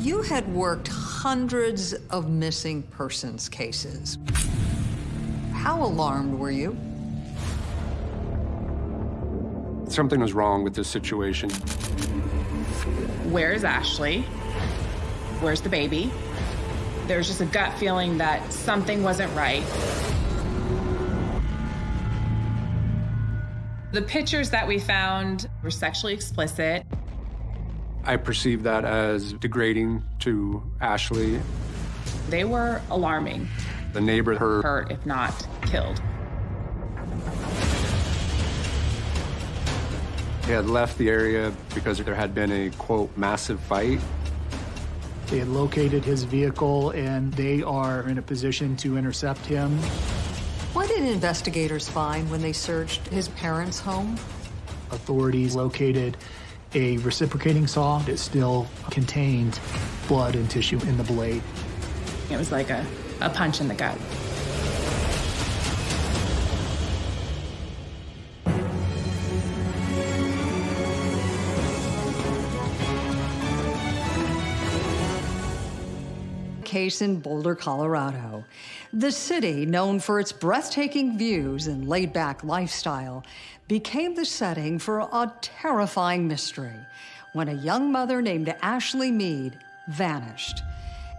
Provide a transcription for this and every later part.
You had worked hundreds of missing persons cases. How alarmed were you? Something was wrong with this situation. Where's Ashley? Where's the baby? There's just a gut feeling that something wasn't right. The pictures that we found were sexually explicit. I perceived that as degrading to Ashley. They were alarming. The neighbor heard hurt, if not killed. He had left the area because there had been a, quote, massive fight. They had located his vehicle, and they are in a position to intercept him. What did investigators find when they searched his parents' home? Authorities located a reciprocating saw that still contained blood and tissue in the blade. It was like a, a punch in the gut. case in Boulder, Colorado. The city, known for its breathtaking views and laid-back lifestyle, became the setting for a terrifying mystery when a young mother named Ashley Mead vanished.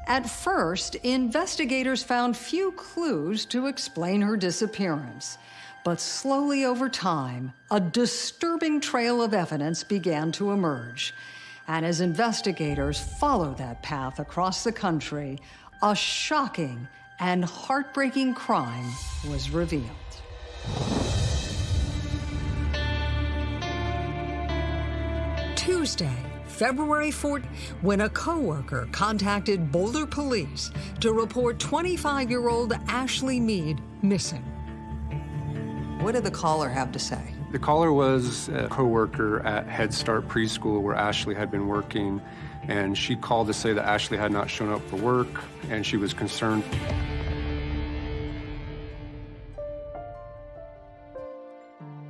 At first, investigators found few clues to explain her disappearance. But slowly over time, a disturbing trail of evidence began to emerge. And as investigators follow that path across the country, a shocking and heartbreaking crime was revealed. Tuesday, February 4th, when a coworker contacted Boulder police to report 25-year-old Ashley Mead missing. What did the caller have to say? The caller was a coworker at Head Start Preschool where Ashley had been working, and she called to say that Ashley had not shown up for work, and she was concerned.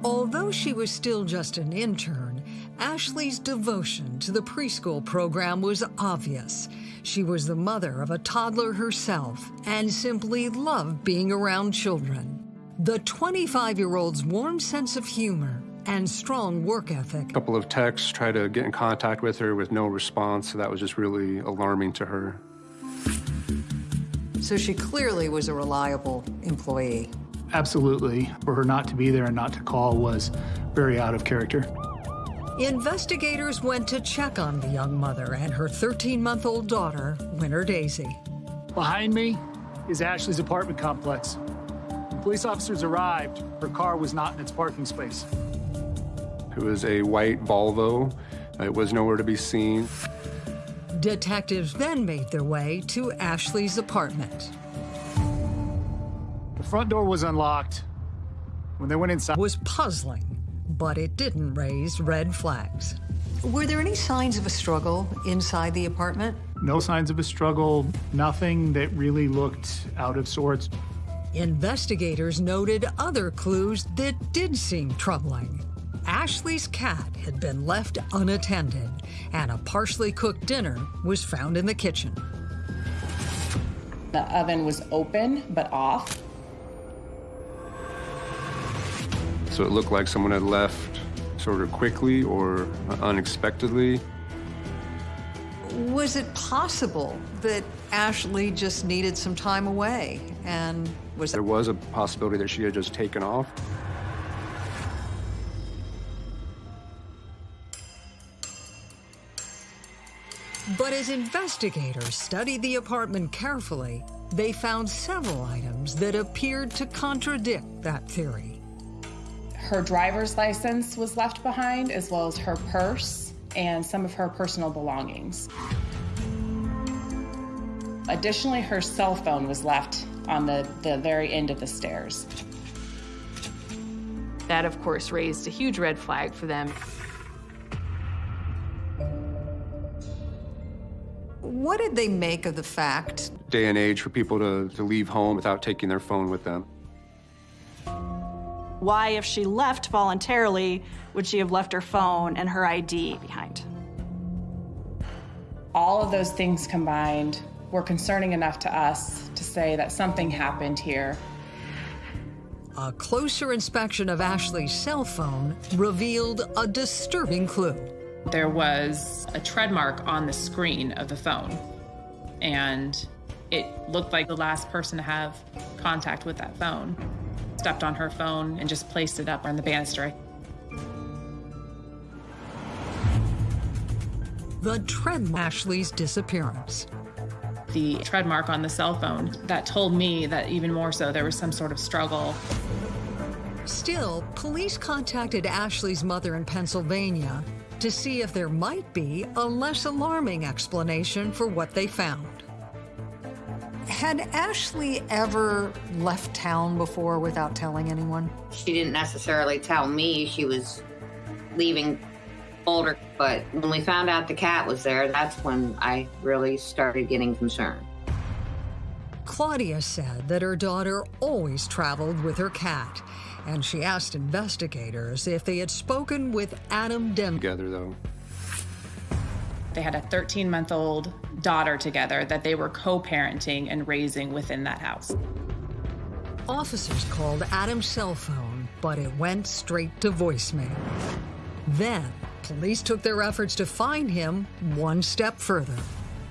Although she was still just an intern, Ashley's devotion to the preschool program was obvious. She was the mother of a toddler herself and simply loved being around children. The 25-year-old's warm sense of humor and strong work ethic. A couple of texts, try to get in contact with her with no response, so that was just really alarming to her. So she clearly was a reliable employee. Absolutely. For her not to be there and not to call was very out of character. Investigators went to check on the young mother and her 13-month-old daughter, Winter Daisy. Behind me is Ashley's apartment complex. When Police officers arrived. Her car was not in its parking space. It was a white Volvo. It was nowhere to be seen. Detectives then made their way to Ashley's apartment. The front door was unlocked. When they went inside... was puzzling, but it didn't raise red flags. Were there any signs of a struggle inside the apartment? No signs of a struggle, nothing that really looked out of sorts. Investigators noted other clues that did seem troubling. Ashley's cat had been left unattended, and a partially cooked dinner was found in the kitchen. The oven was open, but off. So it looked like someone had left sort of quickly or unexpectedly. Was it possible that Ashley just needed some time away and was there was a possibility that she had just taken off. But as investigators studied the apartment carefully, they found several items that appeared to contradict that theory. Her driver's license was left behind, as well as her purse and some of her personal belongings. Additionally, her cell phone was left on the, the very end of the stairs. That, of course, raised a huge red flag for them. What did they make of the fact? Day and age for people to, to leave home without taking their phone with them. Why, if she left voluntarily, would she have left her phone and her ID behind? All of those things combined were concerning enough to us to say that something happened here. A closer inspection of Ashley's cell phone revealed a disturbing clue. There was a tread mark on the screen of the phone, and it looked like the last person to have contact with that phone stepped on her phone and just placed it up on the banister. The tread Ashley's disappearance. The tread mark on the cell phone that told me that even more so there was some sort of struggle. Still, police contacted Ashley's mother in Pennsylvania to see if there might be a less alarming explanation for what they found. Had Ashley ever left town before without telling anyone? She didn't necessarily tell me she was leaving Boulder, but when we found out the cat was there, that's when I really started getting concerned. Claudia said that her daughter always traveled with her cat, and she asked investigators if they had spoken with Adam Dem. Together, though. They had a 13 month old daughter together that they were co parenting and raising within that house. Officers called Adam's cell phone, but it went straight to voicemail. Then, police took their efforts to find him one step further.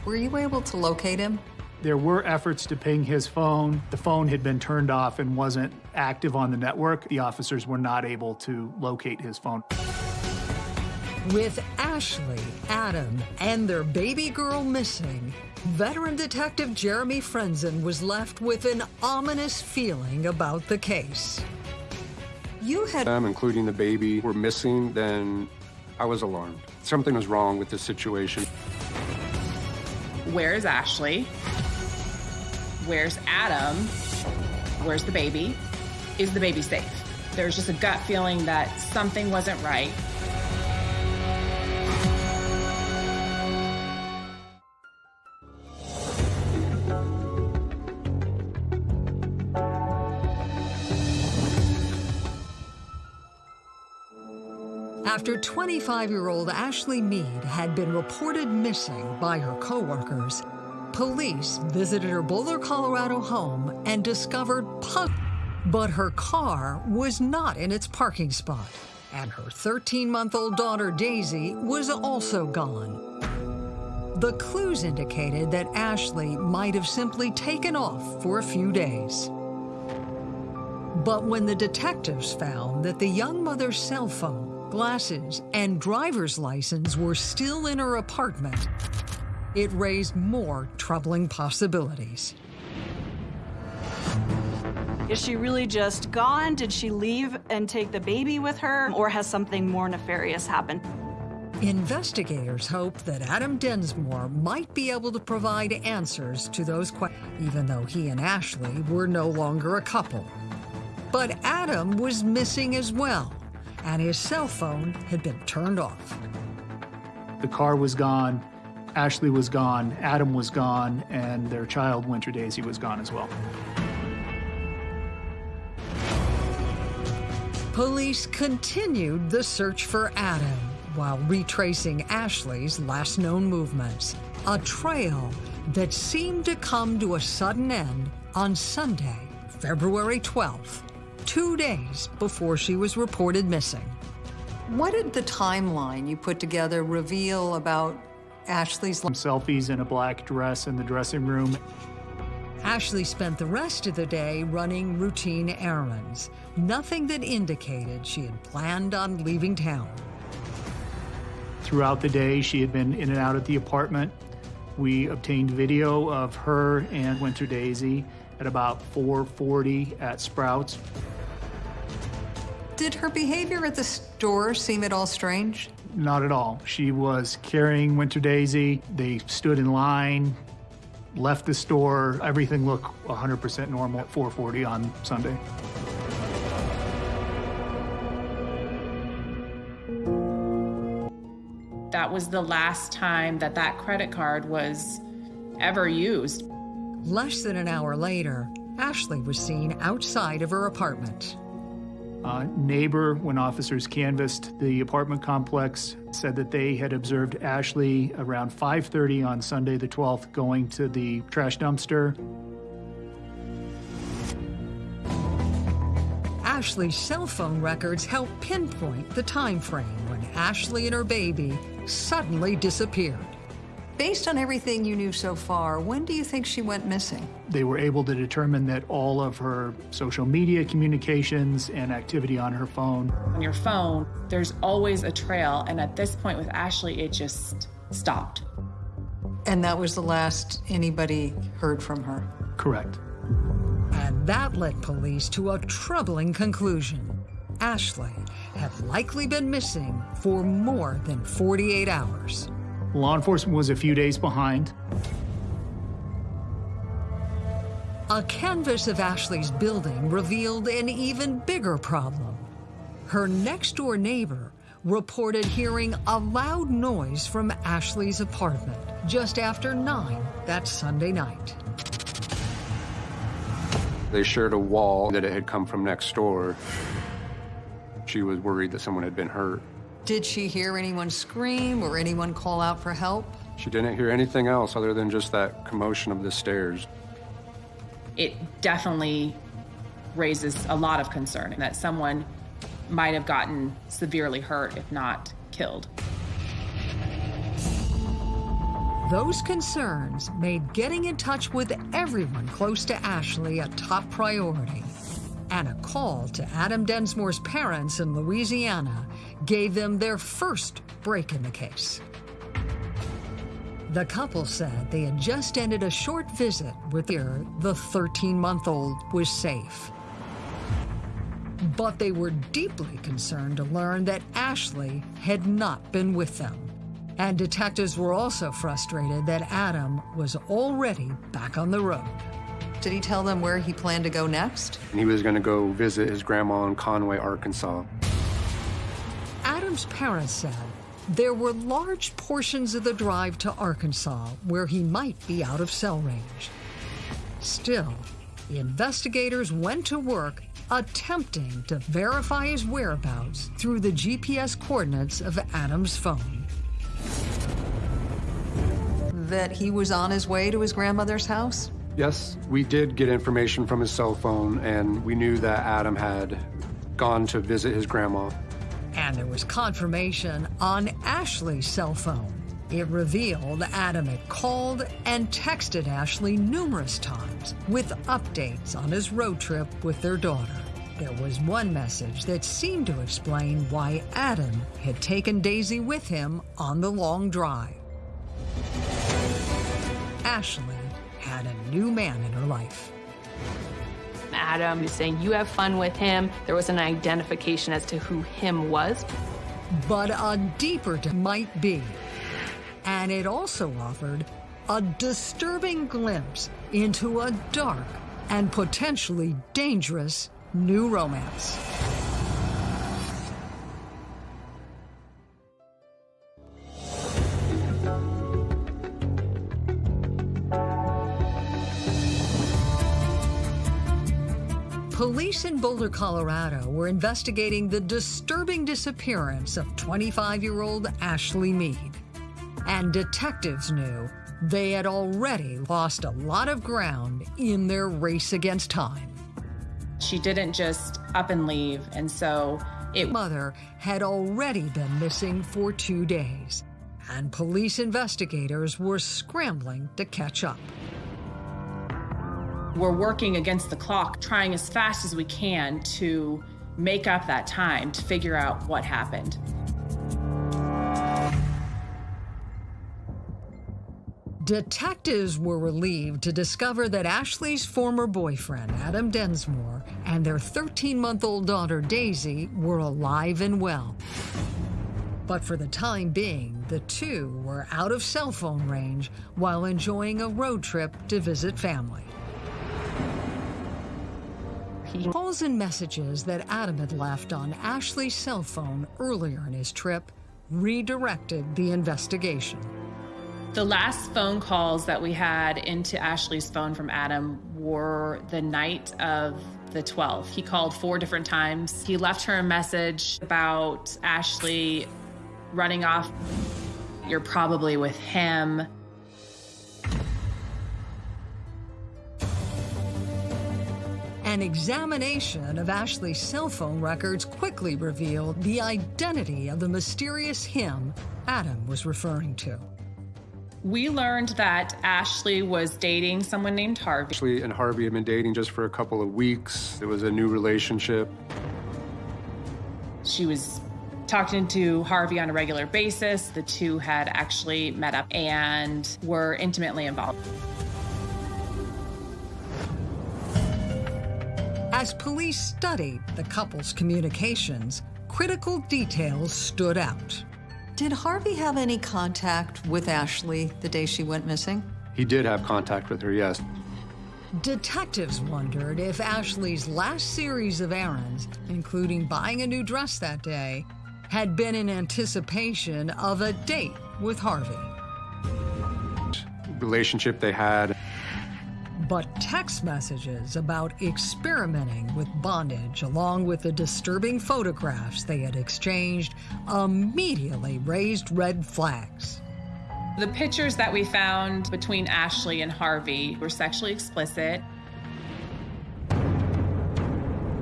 Were you able to locate him? There were efforts to ping his phone. The phone had been turned off and wasn't active on the network. The officers were not able to locate his phone. With Ashley, Adam, and their baby girl missing, veteran detective Jeremy Frenzen was left with an ominous feeling about the case. You had them, including the baby, were missing, then I was alarmed. Something was wrong with the situation. Where's Ashley? Where's Adam? Where's the baby? Is the baby safe? There's just a gut feeling that something wasn't right. After 25-year-old Ashley Mead had been reported missing by her coworkers, police visited her Boulder, Colorado home and discovered pug. But her car was not in its parking spot, and her 13-month-old daughter Daisy was also gone. The clues indicated that Ashley might have simply taken off for a few days. But when the detectives found that the young mother's cell phone glasses, and driver's license were still in her apartment, it raised more troubling possibilities. Is she really just gone? Did she leave and take the baby with her? Or has something more nefarious happened? Investigators hope that Adam Densmore might be able to provide answers to those questions, even though he and Ashley were no longer a couple. But Adam was missing as well and his cell phone had been turned off. The car was gone, Ashley was gone, Adam was gone, and their child, Winter Daisy, was gone as well. Police continued the search for Adam while retracing Ashley's last known movements, a trail that seemed to come to a sudden end on Sunday, February 12th two days before she was reported missing. What did the timeline you put together reveal about Ashley's Some selfies in a black dress in the dressing room. Ashley spent the rest of the day running routine errands, nothing that indicated she had planned on leaving town. Throughout the day, she had been in and out of the apartment. We obtained video of her and Winter Daisy at about 4.40 at Sprouts. Did her behavior at the store seem at all strange? Not at all. She was carrying Winter Daisy. They stood in line, left the store. Everything looked 100% normal at 440 on Sunday. That was the last time that that credit card was ever used. Less than an hour later, Ashley was seen outside of her apartment. A neighbor, when officers canvassed the apartment complex, said that they had observed Ashley around 5:30 on Sunday the 12th going to the trash dumpster. Ashley's cell phone records help pinpoint the time frame when Ashley and her baby suddenly disappeared. Based on everything you knew so far, when do you think she went missing? They were able to determine that all of her social media communications and activity on her phone. On your phone, there's always a trail, and at this point with Ashley, it just stopped. And that was the last anybody heard from her. Correct. And that led police to a troubling conclusion. Ashley had likely been missing for more than 48 hours. Law enforcement was a few days behind. A canvas of Ashley's building revealed an even bigger problem. Her next door neighbor reported hearing a loud noise from Ashley's apartment just after 9 that Sunday night. They shared a wall that it had come from next door. She was worried that someone had been hurt. Did she hear anyone scream or anyone call out for help? She didn't hear anything else other than just that commotion of the stairs. It definitely raises a lot of concern that someone might have gotten severely hurt, if not killed. Those concerns made getting in touch with everyone close to Ashley a top priority. And a call to Adam Densmore's parents in Louisiana gave them their first break in the case. The couple said they had just ended a short visit with her. The 13-month-old was safe. But they were deeply concerned to learn that Ashley had not been with them. And detectives were also frustrated that Adam was already back on the road. Did he tell them where he planned to go next? He was going to go visit his grandma in Conway, Arkansas. Adam's parents said there were large portions of the drive to Arkansas where he might be out of cell range. Still, the investigators went to work attempting to verify his whereabouts through the GPS coordinates of Adam's phone. That he was on his way to his grandmother's house? Yes, we did get information from his cell phone, and we knew that Adam had gone to visit his grandma. And there was confirmation on Ashley's cell phone. It revealed Adam had called and texted Ashley numerous times with updates on his road trip with their daughter. There was one message that seemed to explain why Adam had taken Daisy with him on the long drive. Ashley had a new man in her life. Adam is saying, You have fun with him. There was an identification as to who him was. But a deeper might be. And it also offered a disturbing glimpse into a dark and potentially dangerous new romance. Police in Boulder, Colorado were investigating the disturbing disappearance of 25 year old Ashley Mead. And detectives knew they had already lost a lot of ground in their race against time. She didn't just up and leave, and so it Mother had already been missing for two days, and police investigators were scrambling to catch up. We're working against the clock, trying as fast as we can to make up that time to figure out what happened. Detectives were relieved to discover that Ashley's former boyfriend, Adam Densmore, and their 13 month old daughter, Daisy, were alive and well. But for the time being, the two were out of cell phone range while enjoying a road trip to visit family. Calls and messages that Adam had left on Ashley's cell phone earlier in his trip redirected the investigation. The last phone calls that we had into Ashley's phone from Adam were the night of the 12th. He called four different times. He left her a message about Ashley running off. You're probably with him. An examination of Ashley's cell phone records quickly revealed the identity of the mysterious him Adam was referring to. We learned that Ashley was dating someone named Harvey. Ashley and Harvey had been dating just for a couple of weeks. It was a new relationship. She was talking to Harvey on a regular basis. The two had actually met up and were intimately involved. As police studied the couple's communications, critical details stood out. Did Harvey have any contact with Ashley the day she went missing? He did have contact with her, yes. Detectives wondered if Ashley's last series of errands, including buying a new dress that day, had been in anticipation of a date with Harvey. Relationship they had. But text messages about experimenting with bondage, along with the disturbing photographs they had exchanged, immediately raised red flags. The pictures that we found between Ashley and Harvey were sexually explicit.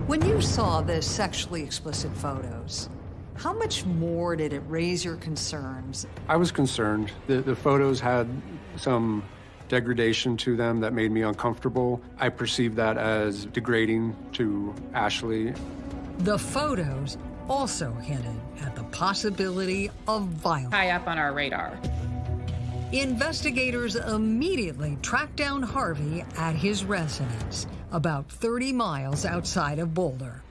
When you saw the sexually explicit photos, how much more did it raise your concerns? I was concerned. The, the photos had some degradation to them that made me uncomfortable. I perceived that as degrading to Ashley. The photos also hinted at the possibility of violence. High up on our radar. Investigators immediately tracked down Harvey at his residence, about 30 miles outside of Boulder.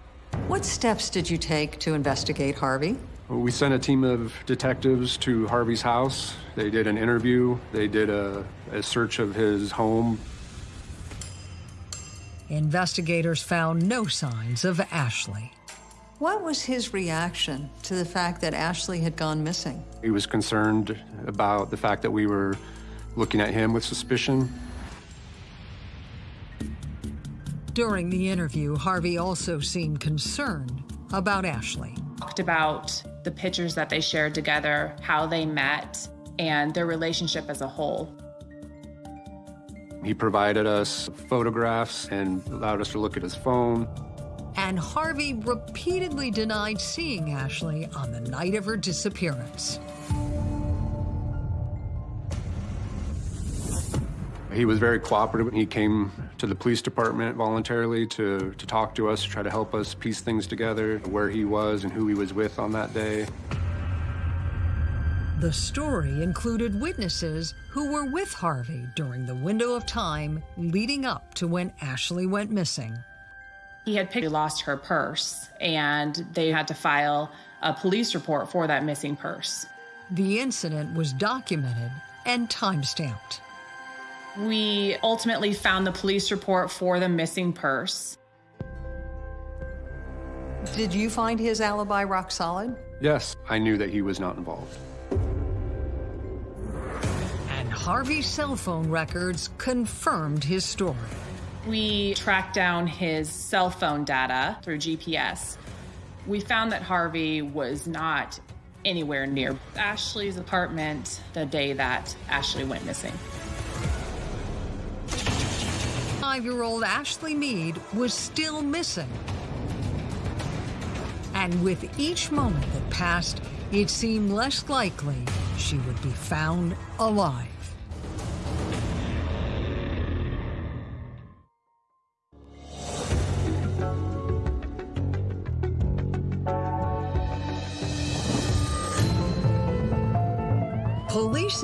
What steps did you take to investigate Harvey? We sent a team of detectives to Harvey's house. They did an interview, they did a, a search of his home. Investigators found no signs of Ashley. What was his reaction to the fact that Ashley had gone missing? He was concerned about the fact that we were looking at him with suspicion. During the interview, Harvey also seemed concerned about Ashley. Talked about the pictures that they shared together, how they met, and their relationship as a whole. He provided us photographs and allowed us to look at his phone. And Harvey repeatedly denied seeing Ashley on the night of her disappearance. He was very cooperative. When he came to the police department voluntarily to, to talk to us, try to help us piece things together, where he was and who he was with on that day. The story included witnesses who were with Harvey during the window of time leading up to when Ashley went missing. He had picked, lost her purse, and they had to file a police report for that missing purse. The incident was documented and time-stamped. We ultimately found the police report for the missing purse. Did you find his alibi rock solid? Yes, I knew that he was not involved. Harvey's cell phone records confirmed his story. We tracked down his cell phone data through GPS. We found that Harvey was not anywhere near Ashley's apartment the day that Ashley went missing. Five-year-old Ashley Mead was still missing. And with each moment that passed, it seemed less likely she would be found alive.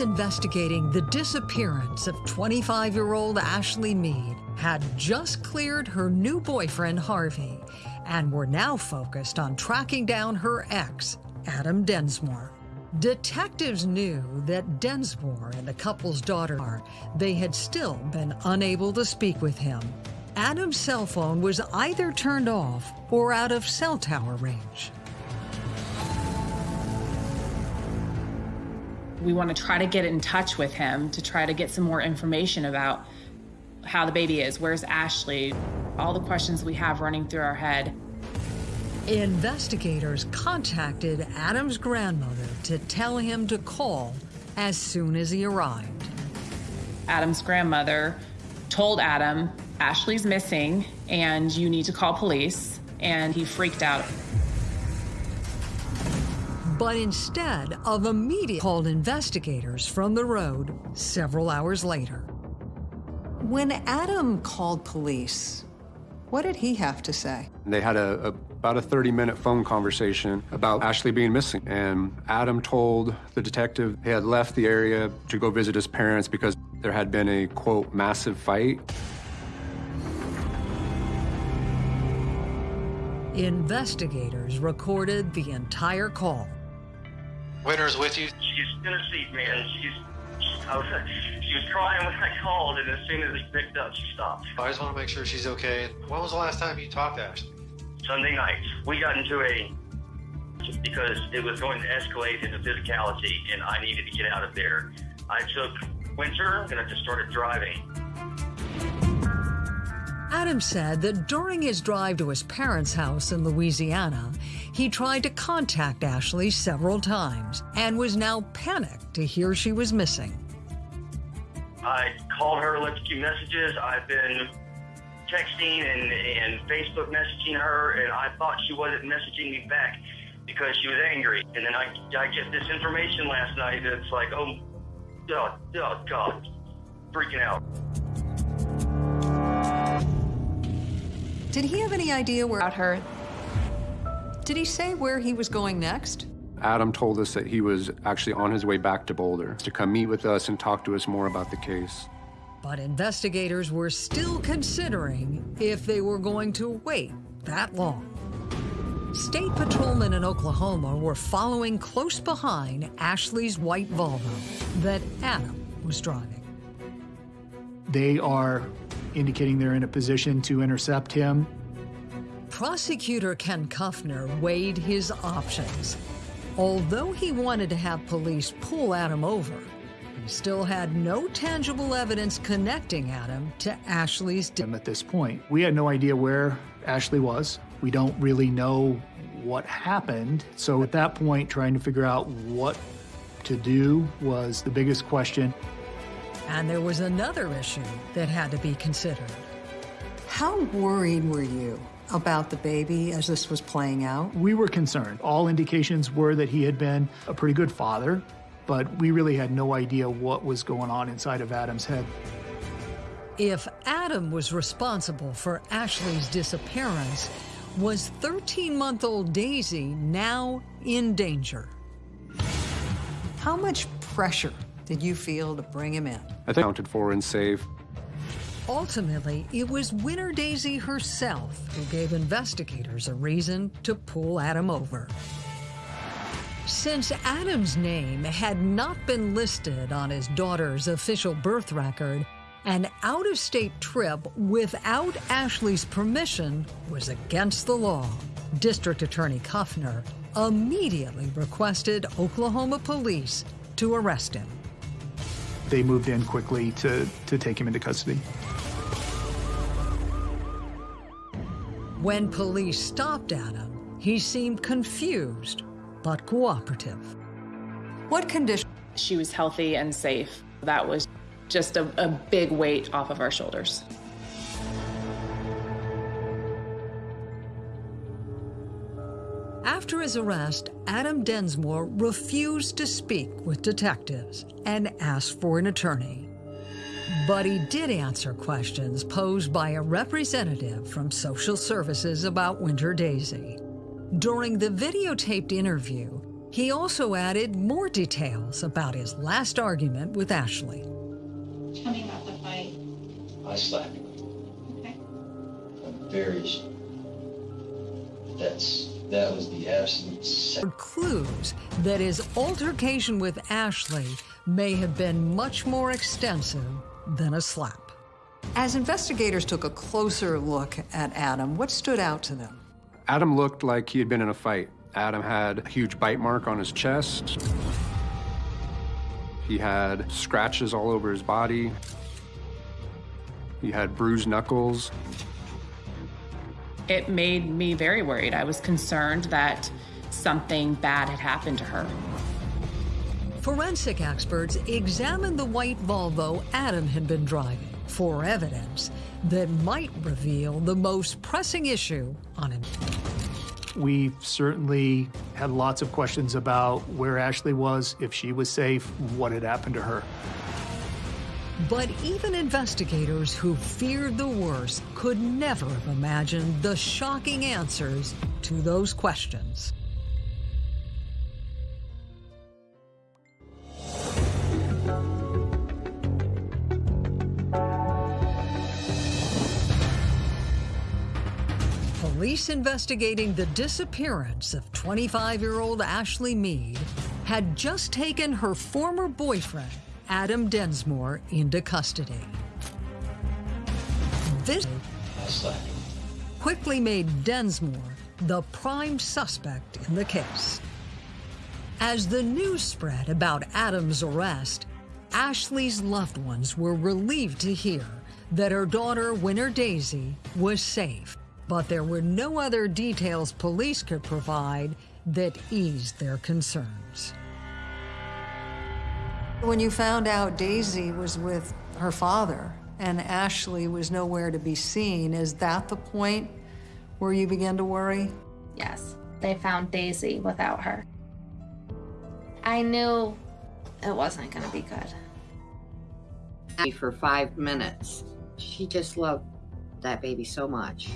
Investigating the disappearance of 25 year old Ashley Mead had just cleared her new boyfriend, Harvey, and were now focused on tracking down her ex, Adam Densmore. Detectives knew that Densmore and the couple's daughter, are they had still been unable to speak with him. Adam's cell phone was either turned off or out of cell tower range. We want to try to get in touch with him to try to get some more information about how the baby is. Where's Ashley? all the questions we have running through our head. Investigators contacted Adam's grandmother to tell him to call as soon as he arrived. Adam's grandmother told Adam, Ashley's missing and you need to call police, and he freaked out. But instead of immediately called investigators from the road several hours later. When Adam called police, what did he have to say? They had a, a about a 30-minute phone conversation about Ashley being missing. And Adam told the detective he had left the area to go visit his parents because there had been a, quote, massive fight. Investigators recorded the entire call. Winter's with you? She's in a seat, man. She's, I was, she was crying when I called, and as soon as he picked up, she stopped. I just want to make sure she's okay. When was the last time you talked to Ashley? Sunday night. We got into a because it was going to escalate into physicality, and I needed to get out of there. I took Winter, and I just started driving. Adam said that during his drive to his parents' house in Louisiana, he tried to contact Ashley several times and was now panicked to hear she was missing. I called her, left a few messages. I've been texting and, and Facebook messaging her, and I thought she wasn't messaging me back because she was angry. And then I, I get this information last night that's like, oh, oh, oh God, freaking out. Did he have any idea where About her. Did he say where he was going next? Adam told us that he was actually on his way back to Boulder to come meet with us and talk to us more about the case. But investigators were still considering if they were going to wait that long. State patrolmen in Oklahoma were following close behind Ashley's white Volvo that Adam was driving. They are indicating they're in a position to intercept him. Prosecutor Ken Kupfner weighed his options. Although he wanted to have police pull Adam over, he still had no tangible evidence connecting Adam to Ashley's death. At this point, we had no idea where Ashley was. We don't really know what happened. So at that point, trying to figure out what to do was the biggest question. And there was another issue that had to be considered. How worried were you about the baby as this was playing out? We were concerned. All indications were that he had been a pretty good father, but we really had no idea what was going on inside of Adam's head. If Adam was responsible for Ashley's disappearance, was 13 month old Daisy now in danger? How much pressure did you feel to bring him in? I think accounted for and safe. Ultimately, it was Winter Daisy herself who gave investigators a reason to pull Adam over. Since Adam's name had not been listed on his daughter's official birth record, an out of state trip without Ashley's permission was against the law. District Attorney Kupfner immediately requested Oklahoma police to arrest him. They moved in quickly to, to take him into custody. When police stopped Adam, he seemed confused but cooperative. What condition? She was healthy and safe. That was just a, a big weight off of our shoulders. After his arrest, Adam Densmore refused to speak with detectives and asked for an attorney. But he did answer questions posed by a representative from Social Services about Winter Daisy. During the videotaped interview, he also added more details about his last argument with Ashley. Tell me about the fight. I slapped her. Okay. I'm very. sh- That's that was the absolute. se- Clues that his altercation with Ashley may have been much more extensive than a slap. As investigators took a closer look at Adam, what stood out to them? Adam looked like he had been in a fight. Adam had a huge bite mark on his chest. He had scratches all over his body. He had bruised knuckles. It made me very worried. I was concerned that something bad had happened to her. Forensic experts examined the white Volvo Adam had been driving for evidence that might reveal the most pressing issue on him. We certainly had lots of questions about where Ashley was, if she was safe, what had happened to her. But even investigators who feared the worst could never have imagined the shocking answers to those questions. Police investigating the disappearance of 25-year-old Ashley Mead had just taken her former boyfriend, Adam Densmore, into custody. This quickly made Densmore the prime suspect in the case. As the news spread about Adam's arrest, Ashley's loved ones were relieved to hear that her daughter, Winter Daisy, was safe but there were no other details police could provide that eased their concerns. When you found out Daisy was with her father and Ashley was nowhere to be seen, is that the point where you began to worry? Yes, they found Daisy without her. I knew it wasn't going to be good. For five minutes, she just loved that baby so much.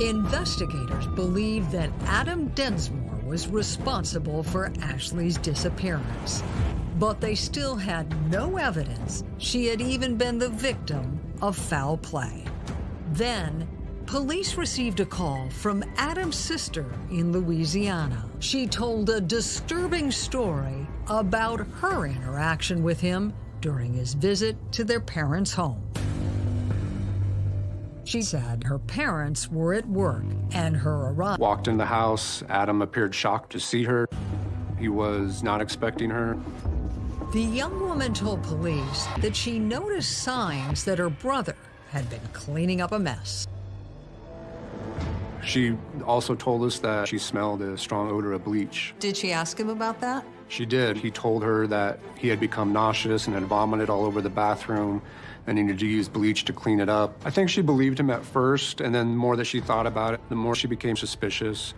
Investigators believe that Adam Densmore was responsible for Ashley's disappearance, but they still had no evidence she had even been the victim of foul play. Then, police received a call from Adam's sister in Louisiana. She told a disturbing story about her interaction with him during his visit to their parents' home. She said her parents were at work and her arrival. Walked in the house. Adam appeared shocked to see her. He was not expecting her. The young woman told police that she noticed signs that her brother had been cleaning up a mess. She also told us that she smelled a strong odor of bleach. Did she ask him about that? She did. He told her that he had become nauseous and had vomited all over the bathroom and needed to use bleach to clean it up. I think she believed him at first, and then the more that she thought about it, the more she became suspicious.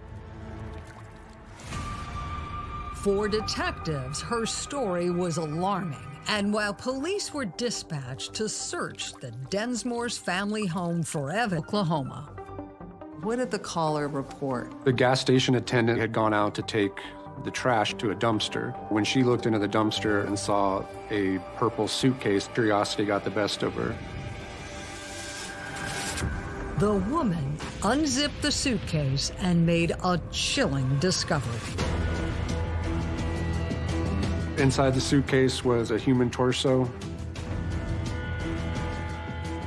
For detectives, her story was alarming. And while police were dispatched to search the Densmore's family home forever, Oklahoma, what did the caller report? The gas station attendant had gone out to take the trash to a dumpster. When she looked into the dumpster and saw a purple suitcase, curiosity got the best of her. The woman unzipped the suitcase and made a chilling discovery. Inside the suitcase was a human torso.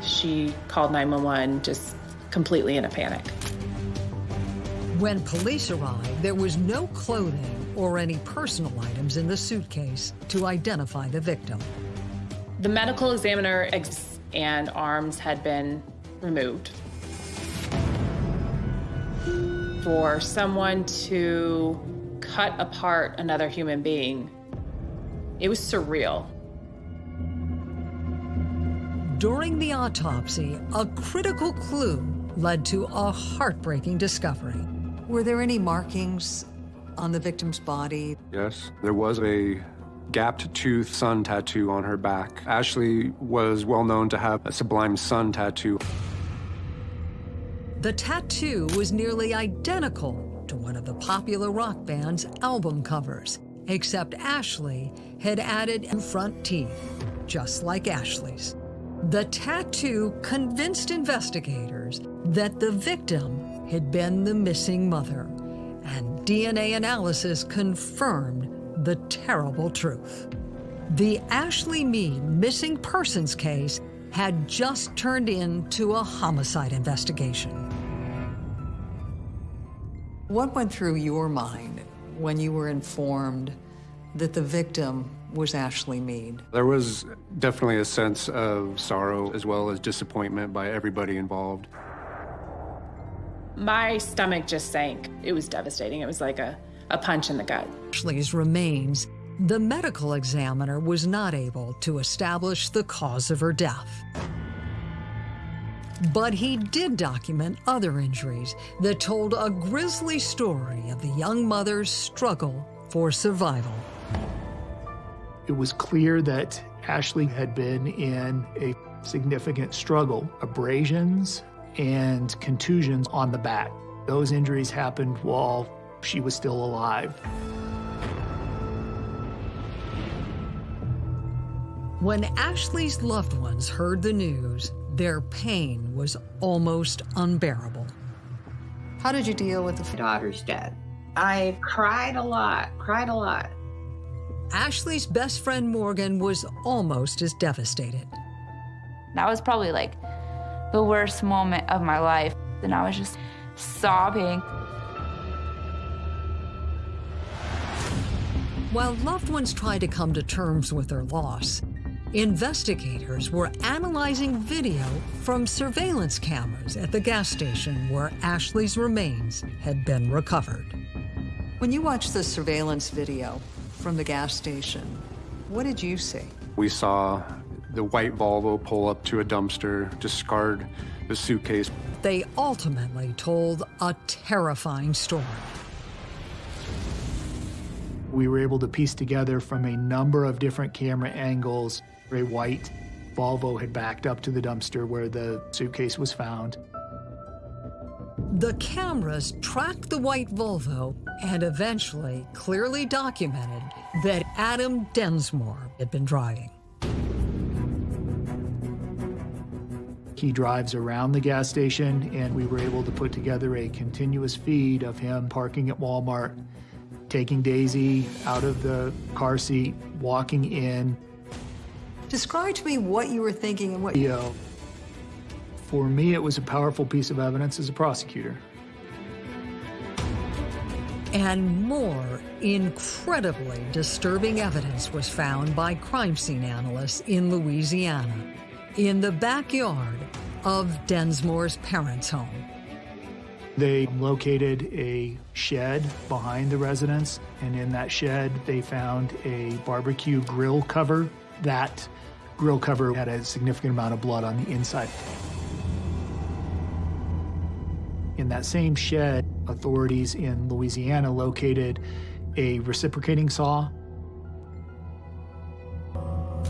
She called 911 just completely in a panic. When police arrived, there was no clothing or any personal items in the suitcase to identify the victim. The medical examiner and arms had been removed. For someone to cut apart another human being, it was surreal. During the autopsy, a critical clue led to a heartbreaking discovery. Were there any markings on the victim's body? Yes, there was a gapped tooth sun tattoo on her back. Ashley was well known to have a sublime sun tattoo. The tattoo was nearly identical to one of the popular rock band's album covers, except Ashley had added front teeth, just like Ashley's. The tattoo convinced investigators that the victim had been the missing mother, and DNA analysis confirmed the terrible truth. The Ashley Mead missing persons case had just turned into a homicide investigation. What went through your mind when you were informed that the victim was Ashley Mead. There was definitely a sense of sorrow as well as disappointment by everybody involved. My stomach just sank. It was devastating. It was like a, a punch in the gut. Ashley's remains, the medical examiner was not able to establish the cause of her death. But he did document other injuries that told a grisly story of the young mother's struggle for survival. It was clear that Ashley had been in a significant struggle, abrasions and contusions on the back. Those injuries happened while she was still alive. When Ashley's loved ones heard the news, their pain was almost unbearable. How did you deal with the daughter's death? I cried a lot, cried a lot. Ashley's best friend Morgan was almost as devastated. That was probably like the worst moment of my life. And I was just sobbing. While loved ones tried to come to terms with their loss, investigators were analyzing video from surveillance cameras at the gas station where Ashley's remains had been recovered. When you watched the surveillance video from the gas station, what did you see? We saw the white Volvo pull up to a dumpster, discard the suitcase. They ultimately told a terrifying story. We were able to piece together from a number of different camera angles a white Volvo had backed up to the dumpster where the suitcase was found. The cameras tracked the white Volvo and eventually clearly documented that Adam Densmore had been driving. He drives around the gas station, and we were able to put together a continuous feed of him parking at Walmart, taking Daisy out of the car seat, walking in. Describe to me what you were thinking and what you. Uh, for me, it was a powerful piece of evidence as a prosecutor. And more incredibly disturbing evidence was found by crime scene analysts in Louisiana in the backyard of Densmore's parents' home. They located a shed behind the residence, and in that shed, they found a barbecue grill cover. That grill cover had a significant amount of blood on the inside. In that same shed, authorities in Louisiana located a reciprocating saw.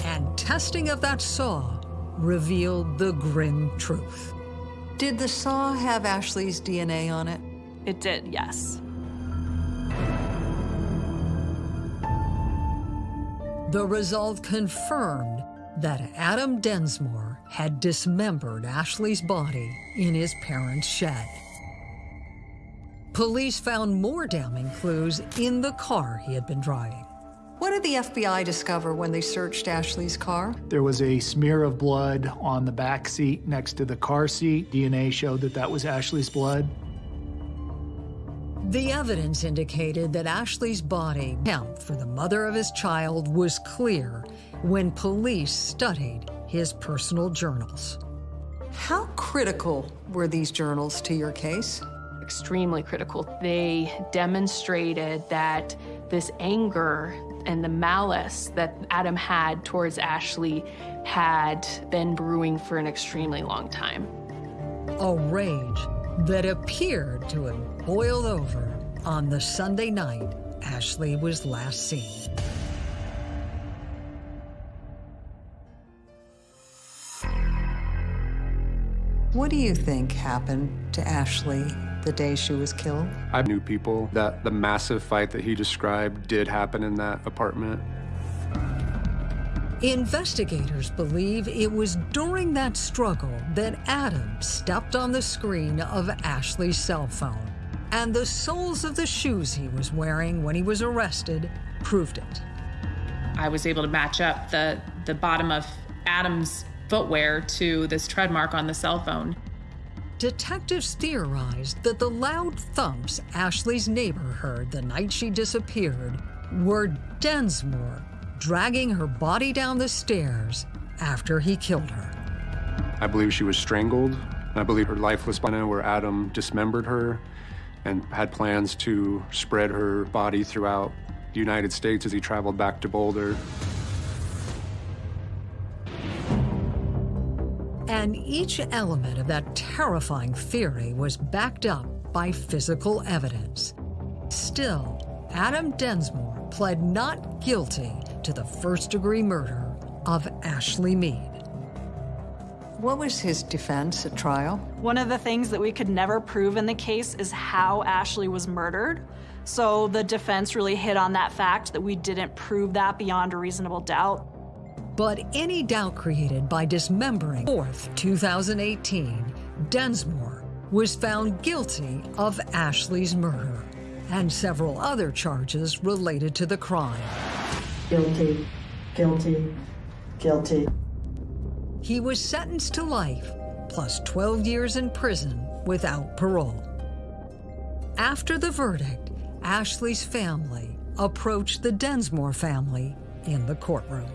And testing of that saw revealed the grim truth. Did the saw have Ashley's DNA on it? It did, yes. The result confirmed that Adam Densmore had dismembered Ashley's body in his parents' shed. Police found more damning clues in the car he had been driving. What did the FBI discover when they searched Ashley's car? There was a smear of blood on the back seat next to the car seat. DNA showed that that was Ashley's blood. The evidence indicated that Ashley's body count for the mother of his child was clear when police studied his personal journals. How critical were these journals to your case? Extremely critical. They demonstrated that this anger and the malice that Adam had towards Ashley had been brewing for an extremely long time. A rage that appeared to have boiled over on the Sunday night Ashley was last seen. What do you think happened to Ashley the day she was killed? I knew people that the massive fight that he described did happen in that apartment. Investigators believe it was during that struggle that Adam stepped on the screen of Ashley's cell phone, and the soles of the shoes he was wearing when he was arrested proved it. I was able to match up the, the bottom of Adam's footwear to this tread mark on the cell phone. Detectives theorized that the loud thumps Ashley's neighbor heard the night she disappeared were Densmore dragging her body down the stairs after he killed her. I believe she was strangled. I believe her lifeless body where Adam dismembered her and had plans to spread her body throughout the United States as he traveled back to Boulder. And each element of that terrifying theory was backed up by physical evidence. Still, Adam Densmore pled not guilty to the first degree murder of Ashley Mead. What was his defense at trial? One of the things that we could never prove in the case is how Ashley was murdered. So the defense really hit on that fact that we didn't prove that beyond a reasonable doubt. But any doubt created by dismembering 4th, 2018, Densmore was found guilty of Ashley's murder and several other charges related to the crime. Guilty, guilty, guilty. He was sentenced to life, plus 12 years in prison without parole. After the verdict, Ashley's family approached the Densmore family in the courtroom.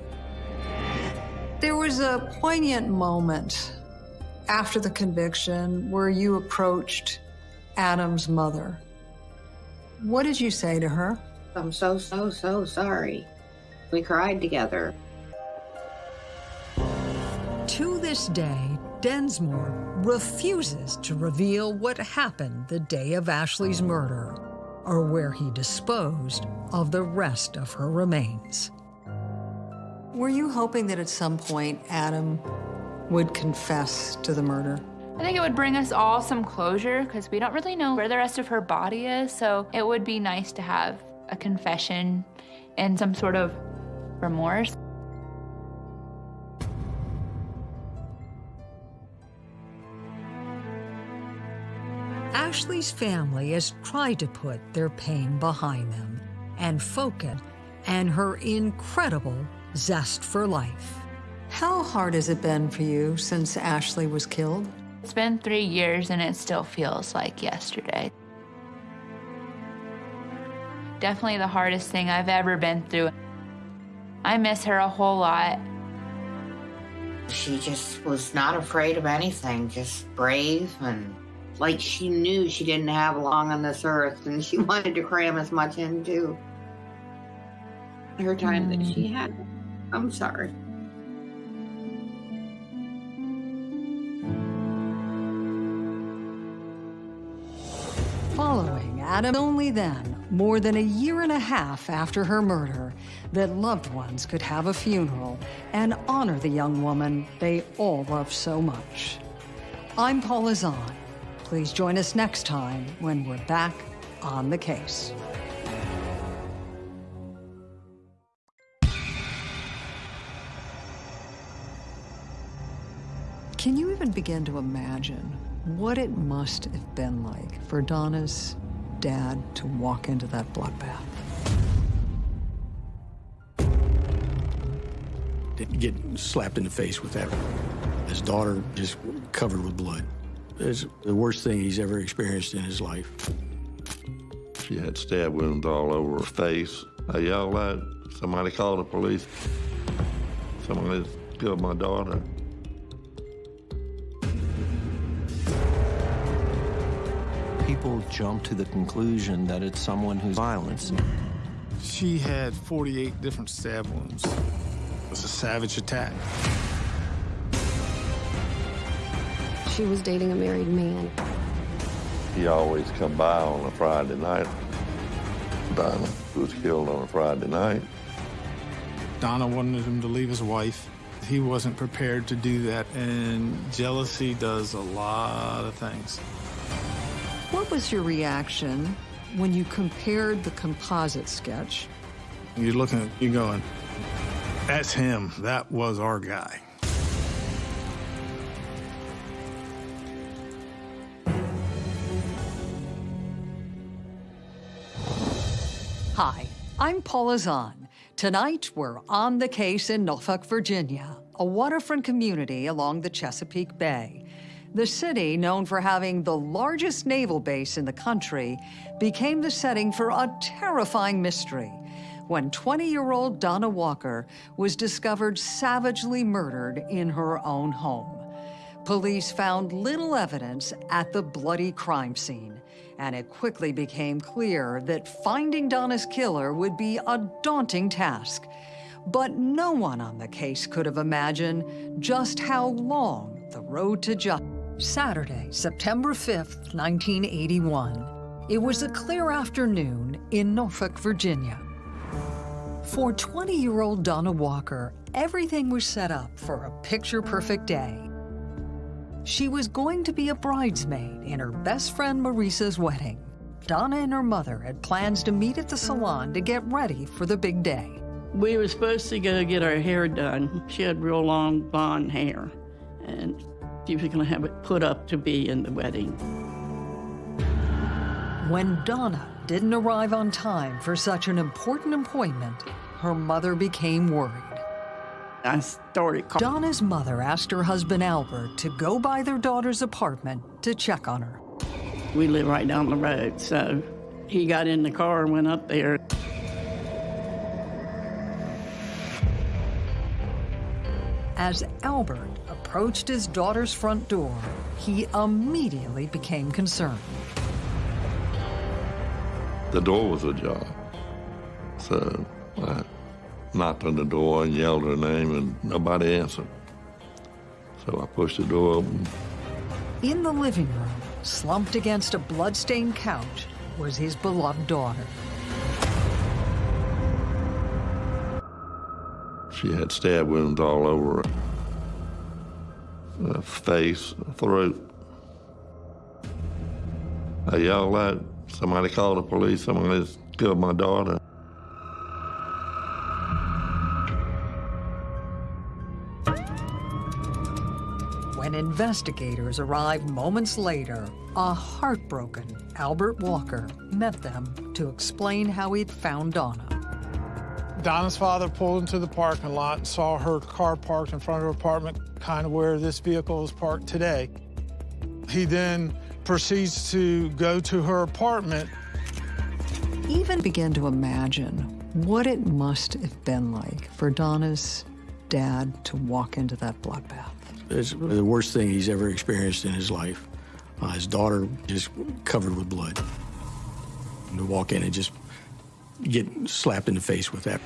There was a poignant moment after the conviction where you approached Adam's mother. What did you say to her? I'm so, so, so sorry. We cried together. To this day, Densmore refuses to reveal what happened the day of Ashley's murder or where he disposed of the rest of her remains. Were you hoping that at some point Adam would confess to the murder? I think it would bring us all some closure because we don't really know where the rest of her body is. So it would be nice to have a confession and some sort of remorse. Ashley's family has tried to put their pain behind them and focus and her incredible zest for life. How hard has it been for you since Ashley was killed? It's been three years and it still feels like yesterday. Definitely the hardest thing I've ever been through. I miss her a whole lot. She just was not afraid of anything, just brave and like she knew she didn't have long on this earth and she wanted to cram as much into her time mm. that she had. I'm sorry. Following Adam, only then, more than a year and a half after her murder, that loved ones could have a funeral and honor the young woman they all love so much. I'm Paula Zahn. Please join us next time when we're back on the case. Can you even begin to imagine what it must have been like for Donna's dad to walk into that bloodbath? Didn't get slapped in the face with that. His daughter just covered with blood. It's the worst thing he's ever experienced in his life. She had stab wounds all over her face. I yelled out, somebody called the police. Somebody killed my daughter. People jump to the conclusion that it's someone who's violent. She had 48 different stab wounds. It was a savage attack. She was dating a married man. He always come by on a Friday night. Donna was killed on a Friday night. Donna wanted him to leave his wife. He wasn't prepared to do that, and jealousy does a lot of things. What was your reaction when you compared the composite sketch? You're looking at, you going, that's him. That was our guy. Hi, I'm Paula Zahn. Tonight, we're on the case in Norfolk, Virginia, a waterfront community along the Chesapeake Bay. The city, known for having the largest naval base in the country, became the setting for a terrifying mystery when 20-year-old Donna Walker was discovered savagely murdered in her own home. Police found little evidence at the bloody crime scene, and it quickly became clear that finding Donna's killer would be a daunting task. But no one on the case could have imagined just how long the road to justice. Saturday, September 5th, 1981. It was a clear afternoon in Norfolk, Virginia. For 20-year-old Donna Walker, everything was set up for a picture-perfect day. She was going to be a bridesmaid in her best friend Marisa's wedding. Donna and her mother had plans to meet at the salon to get ready for the big day. We were supposed to go get our hair done. She had real long blonde hair, and she was going to have it put up to be in the wedding. When Donna didn't arrive on time for such an important appointment, her mother became worried. I started calling. Donna's mother asked her husband Albert to go by their daughter's apartment to check on her. We live right down the road, so he got in the car and went up there. As Albert approached his daughter's front door, he immediately became concerned. The door was ajar. So I knocked on the door and yelled her name, and nobody answered. So I pushed the door open. In the living room, slumped against a blood-stained couch, was his beloved daughter. She had stab wounds all over her, her face, throat. I yelled out, somebody called the police, somebody's killed my daughter. When investigators arrived moments later, a heartbroken Albert Walker met them to explain how he'd found Donna. Donna's father pulled into the parking lot and saw her car parked in front of her apartment, kind of where this vehicle is parked today. He then proceeds to go to her apartment. Even begin to imagine what it must have been like for Donna's dad to walk into that bloodbath. It's the worst thing he's ever experienced in his life. Uh, his daughter just covered with blood. And to walk in and just get slapped in the face with that.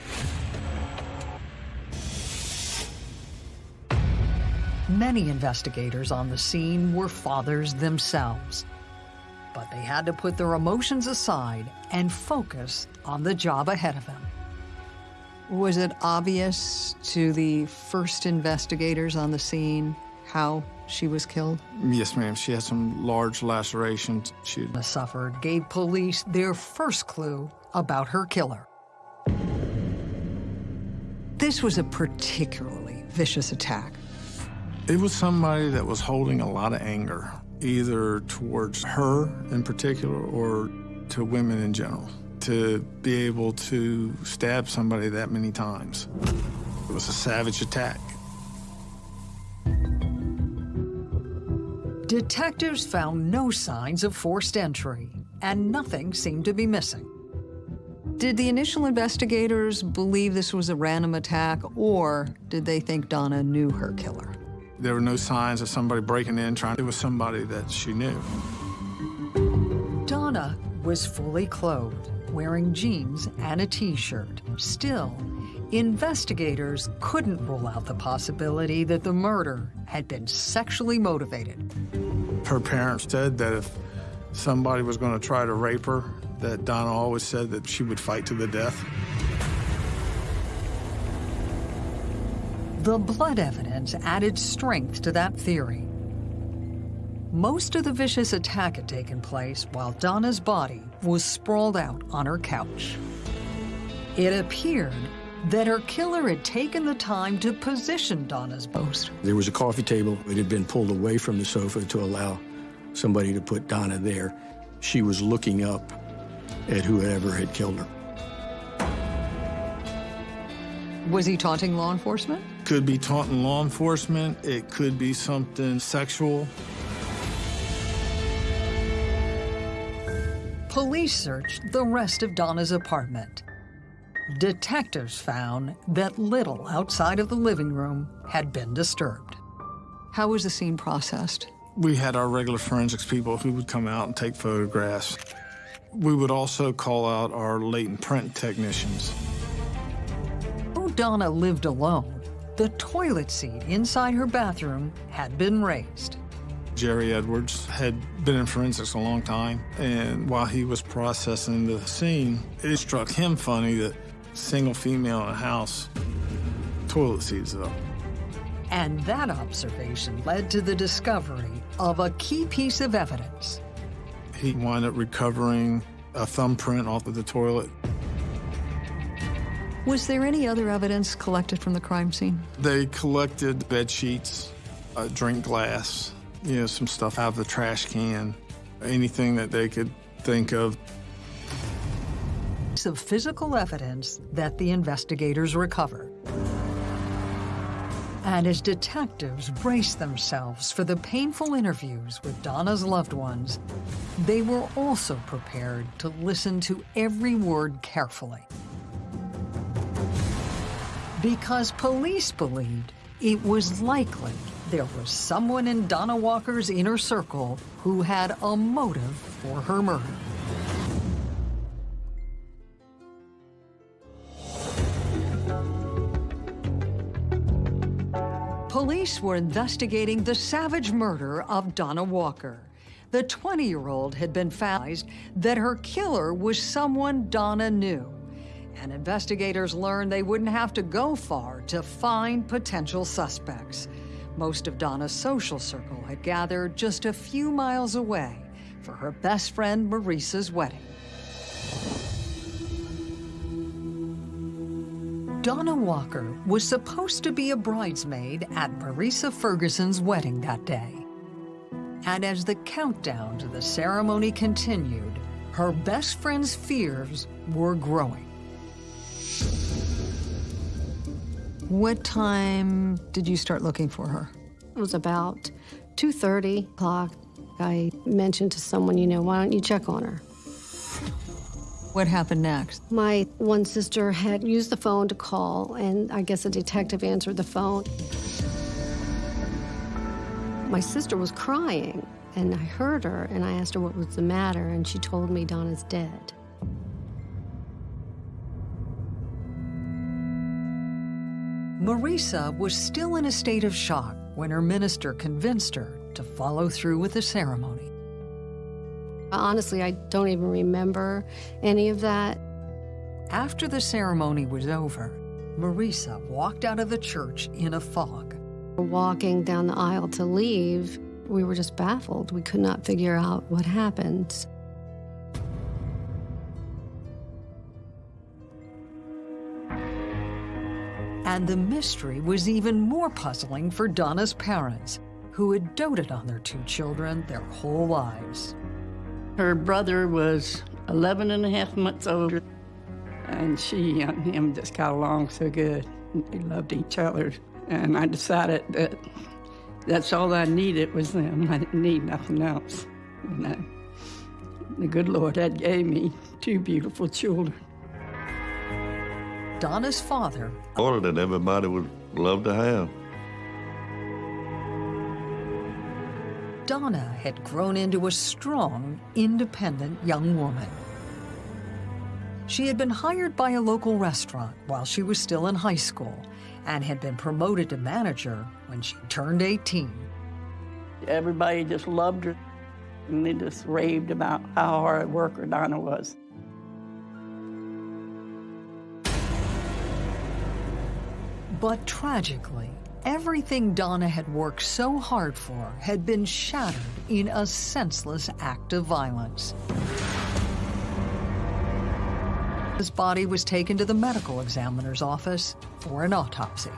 Many investigators on the scene were fathers themselves. But they had to put their emotions aside and focus on the job ahead of them. Was it obvious to the first investigators on the scene how she was killed? Yes, ma'am. She had some large lacerations. She suffered gave police their first clue about her killer. This was a particularly vicious attack. It was somebody that was holding a lot of anger, either towards her in particular or to women in general. To be able to stab somebody that many times. It was a savage attack. Detectives found no signs of forced entry, and nothing seemed to be missing. Did the initial investigators believe this was a random attack, or did they think Donna knew her killer? There were no signs of somebody breaking in, trying. It was somebody that she knew. Donna was fully clothed, wearing jeans and a t-shirt. Still, investigators couldn't rule out the possibility that the murder had been sexually motivated. Her parents said that if somebody was going to try to rape her, that Donna always said that she would fight to the death. The blood evidence added strength to that theory. Most of the vicious attack had taken place while Donna's body was sprawled out on her couch. It appeared that her killer had taken the time to position Donna's post. There was a coffee table. It had been pulled away from the sofa to allow somebody to put Donna there. She was looking up at whoever had killed her. Was he taunting law enforcement? Could be taunting law enforcement. It could be something sexual. Police searched the rest of Donna's apartment. Detectives found that little outside of the living room had been disturbed. How was the scene processed? We had our regular forensics people who would come out and take photographs. We would also call out our latent print technicians. Though Donna lived alone, the toilet seat inside her bathroom had been raised. Jerry Edwards had been in forensics a long time, and while he was processing the scene, it struck him funny that single female in a house, toilet seats up. And that observation led to the discovery of a key piece of evidence. He wound up recovering a thumbprint off of the toilet. Was there any other evidence collected from the crime scene? They collected bed sheets, a drink glass, you know, some stuff out of the trash can, anything that they could think of. Of physical evidence that the investigators recover. And as detectives braced themselves for the painful interviews with Donna's loved ones, they were also prepared to listen to every word carefully. Because police believed it was likely there was someone in Donna Walker's inner circle who had a motive for her murder. Police were investigating the savage murder of Donna Walker. The 20-year-old had been found that her killer was someone Donna knew. And investigators learned they wouldn't have to go far to find potential suspects. Most of Donna's social circle had gathered just a few miles away for her best friend Marissa's wedding. Donna Walker was supposed to be a bridesmaid at Marissa Ferguson's wedding that day. And as the countdown to the ceremony continued, her best friend's fears were growing. What time did you start looking for her? It was about 2.30 o'clock. I mentioned to someone, you know, why don't you check on her? What happened next? My one sister had used the phone to call, and I guess a detective answered the phone. My sister was crying, and I heard her, and I asked her what was the matter, and she told me Donna's dead. Marisa was still in a state of shock when her minister convinced her to follow through with the ceremony. Honestly, I don't even remember any of that. After the ceremony was over, Marissa walked out of the church in a fog. Walking down the aisle to leave, we were just baffled. We could not figure out what happened. And the mystery was even more puzzling for Donna's parents, who had doted on their two children their whole lives. Her brother was 11 and a half months older, and she and him just got along so good. They loved each other, and I decided that that's all I needed was them. I didn't need nothing else. You know, the good Lord had gave me two beautiful children. Donna's father. Order that everybody would love to have. Donna had grown into a strong, independent young woman. She had been hired by a local restaurant while she was still in high school and had been promoted to manager when she turned 18. Everybody just loved her, and they just raved about how hard a worker Donna was. But tragically, everything Donna had worked so hard for had been shattered in a senseless act of violence. His body was taken to the medical examiner's office for an autopsy.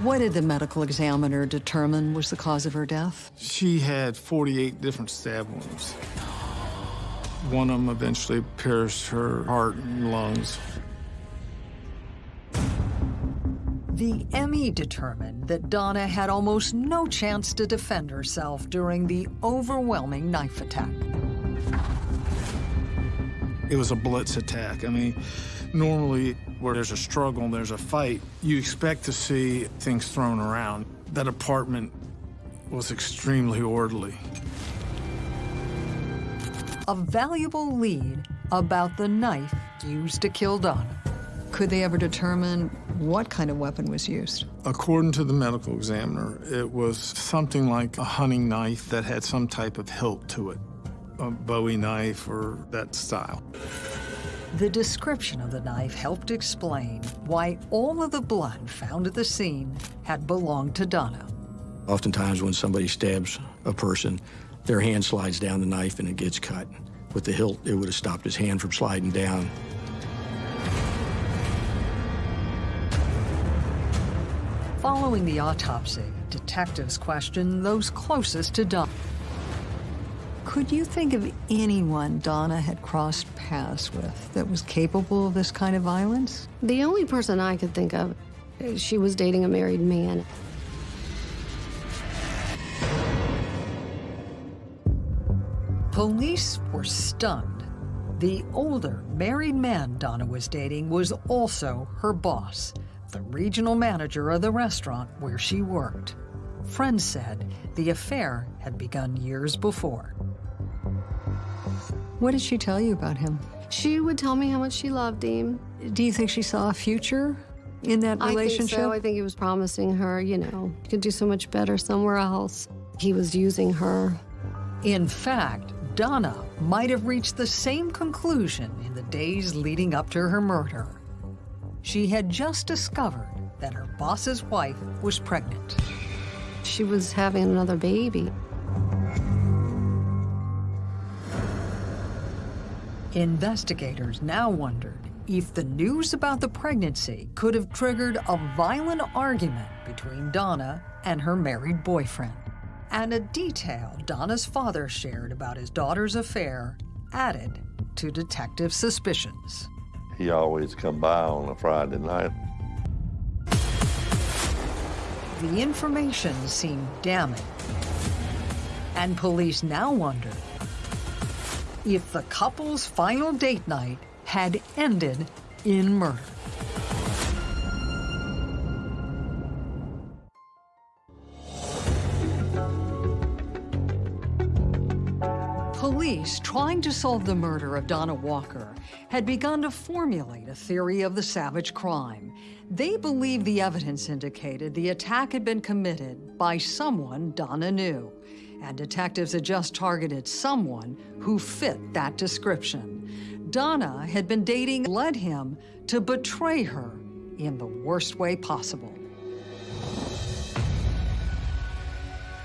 What did the medical examiner determine was the cause of her death? She had 48 different stab wounds. One of them eventually pierced her heart and lungs. The ME determined that Donna had almost no chance to defend herself during the overwhelming knife attack. It was a blitz attack. I mean, Normally, where there's a struggle and there's a fight, you expect to see things thrown around. That apartment was extremely orderly. A valuable lead about the knife used to kill Donna. Could they ever determine what kind of weapon was used? According to the medical examiner, it was something like a hunting knife that had some type of hilt to it, a Bowie knife or that style. The description of the knife helped explain why all of the blood found at the scene had belonged to Donna. Oftentimes when somebody stabs a person, their hand slides down the knife and it gets cut. With the hilt, it would have stopped his hand from sliding down. Following the autopsy, detectives questioned those closest to Donna. Could you think of anyone Donna had crossed paths with that was capable of this kind of violence? The only person I could think of, she was dating a married man. Police were stunned. The older, married man Donna was dating was also her boss, the regional manager of the restaurant where she worked. Friends said the affair had begun years before. What did she tell you about him? She would tell me how much she loved him. Do you think she saw a future in that relationship? I think so. I think he was promising her, you know, he could do so much better somewhere else. He was using her. In fact, Donna might have reached the same conclusion in the days leading up to her murder. She had just discovered that her boss's wife was pregnant. She was having another baby. Investigators now wondered if the news about the pregnancy could have triggered a violent argument between Donna and her married boyfriend. And a detail Donna's father shared about his daughter's affair added to detective suspicions. He always come by on a Friday night. The information seemed damning. And police now wonder if the couple's final date night had ended in murder. Police, trying to solve the murder of Donna Walker, had begun to formulate a theory of the savage crime. They believed the evidence indicated the attack had been committed by someone Donna knew, and detectives had just targeted someone who fit that description. Donna had been dating led him to betray her in the worst way possible.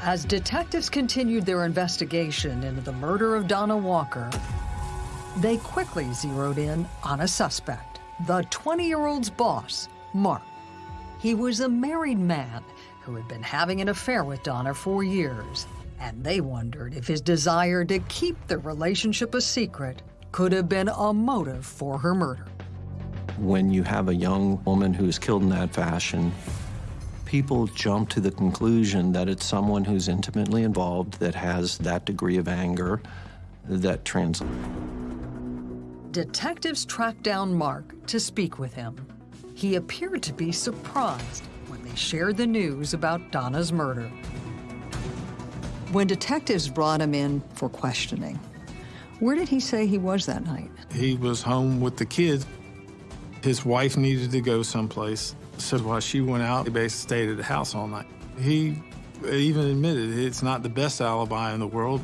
As detectives continued their investigation into the murder of Donna Walker, they quickly zeroed in on a suspect, the 20-year-old's boss, Mark. He was a married man who had been having an affair with Donna for years, and they wondered if his desire to keep the relationship a secret could have been a motive for her murder. When you have a young woman who's killed in that fashion, people jump to the conclusion that it's someone who's intimately involved that has that degree of anger that translates. Detectives tracked down Mark to speak with him. He appeared to be surprised when they shared the news about Donna's murder. When detectives brought him in for questioning, where did he say he was that night? He was home with the kids. His wife needed to go someplace. So while she went out, he basically stayed at the house all night. He even admitted it's not the best alibi in the world.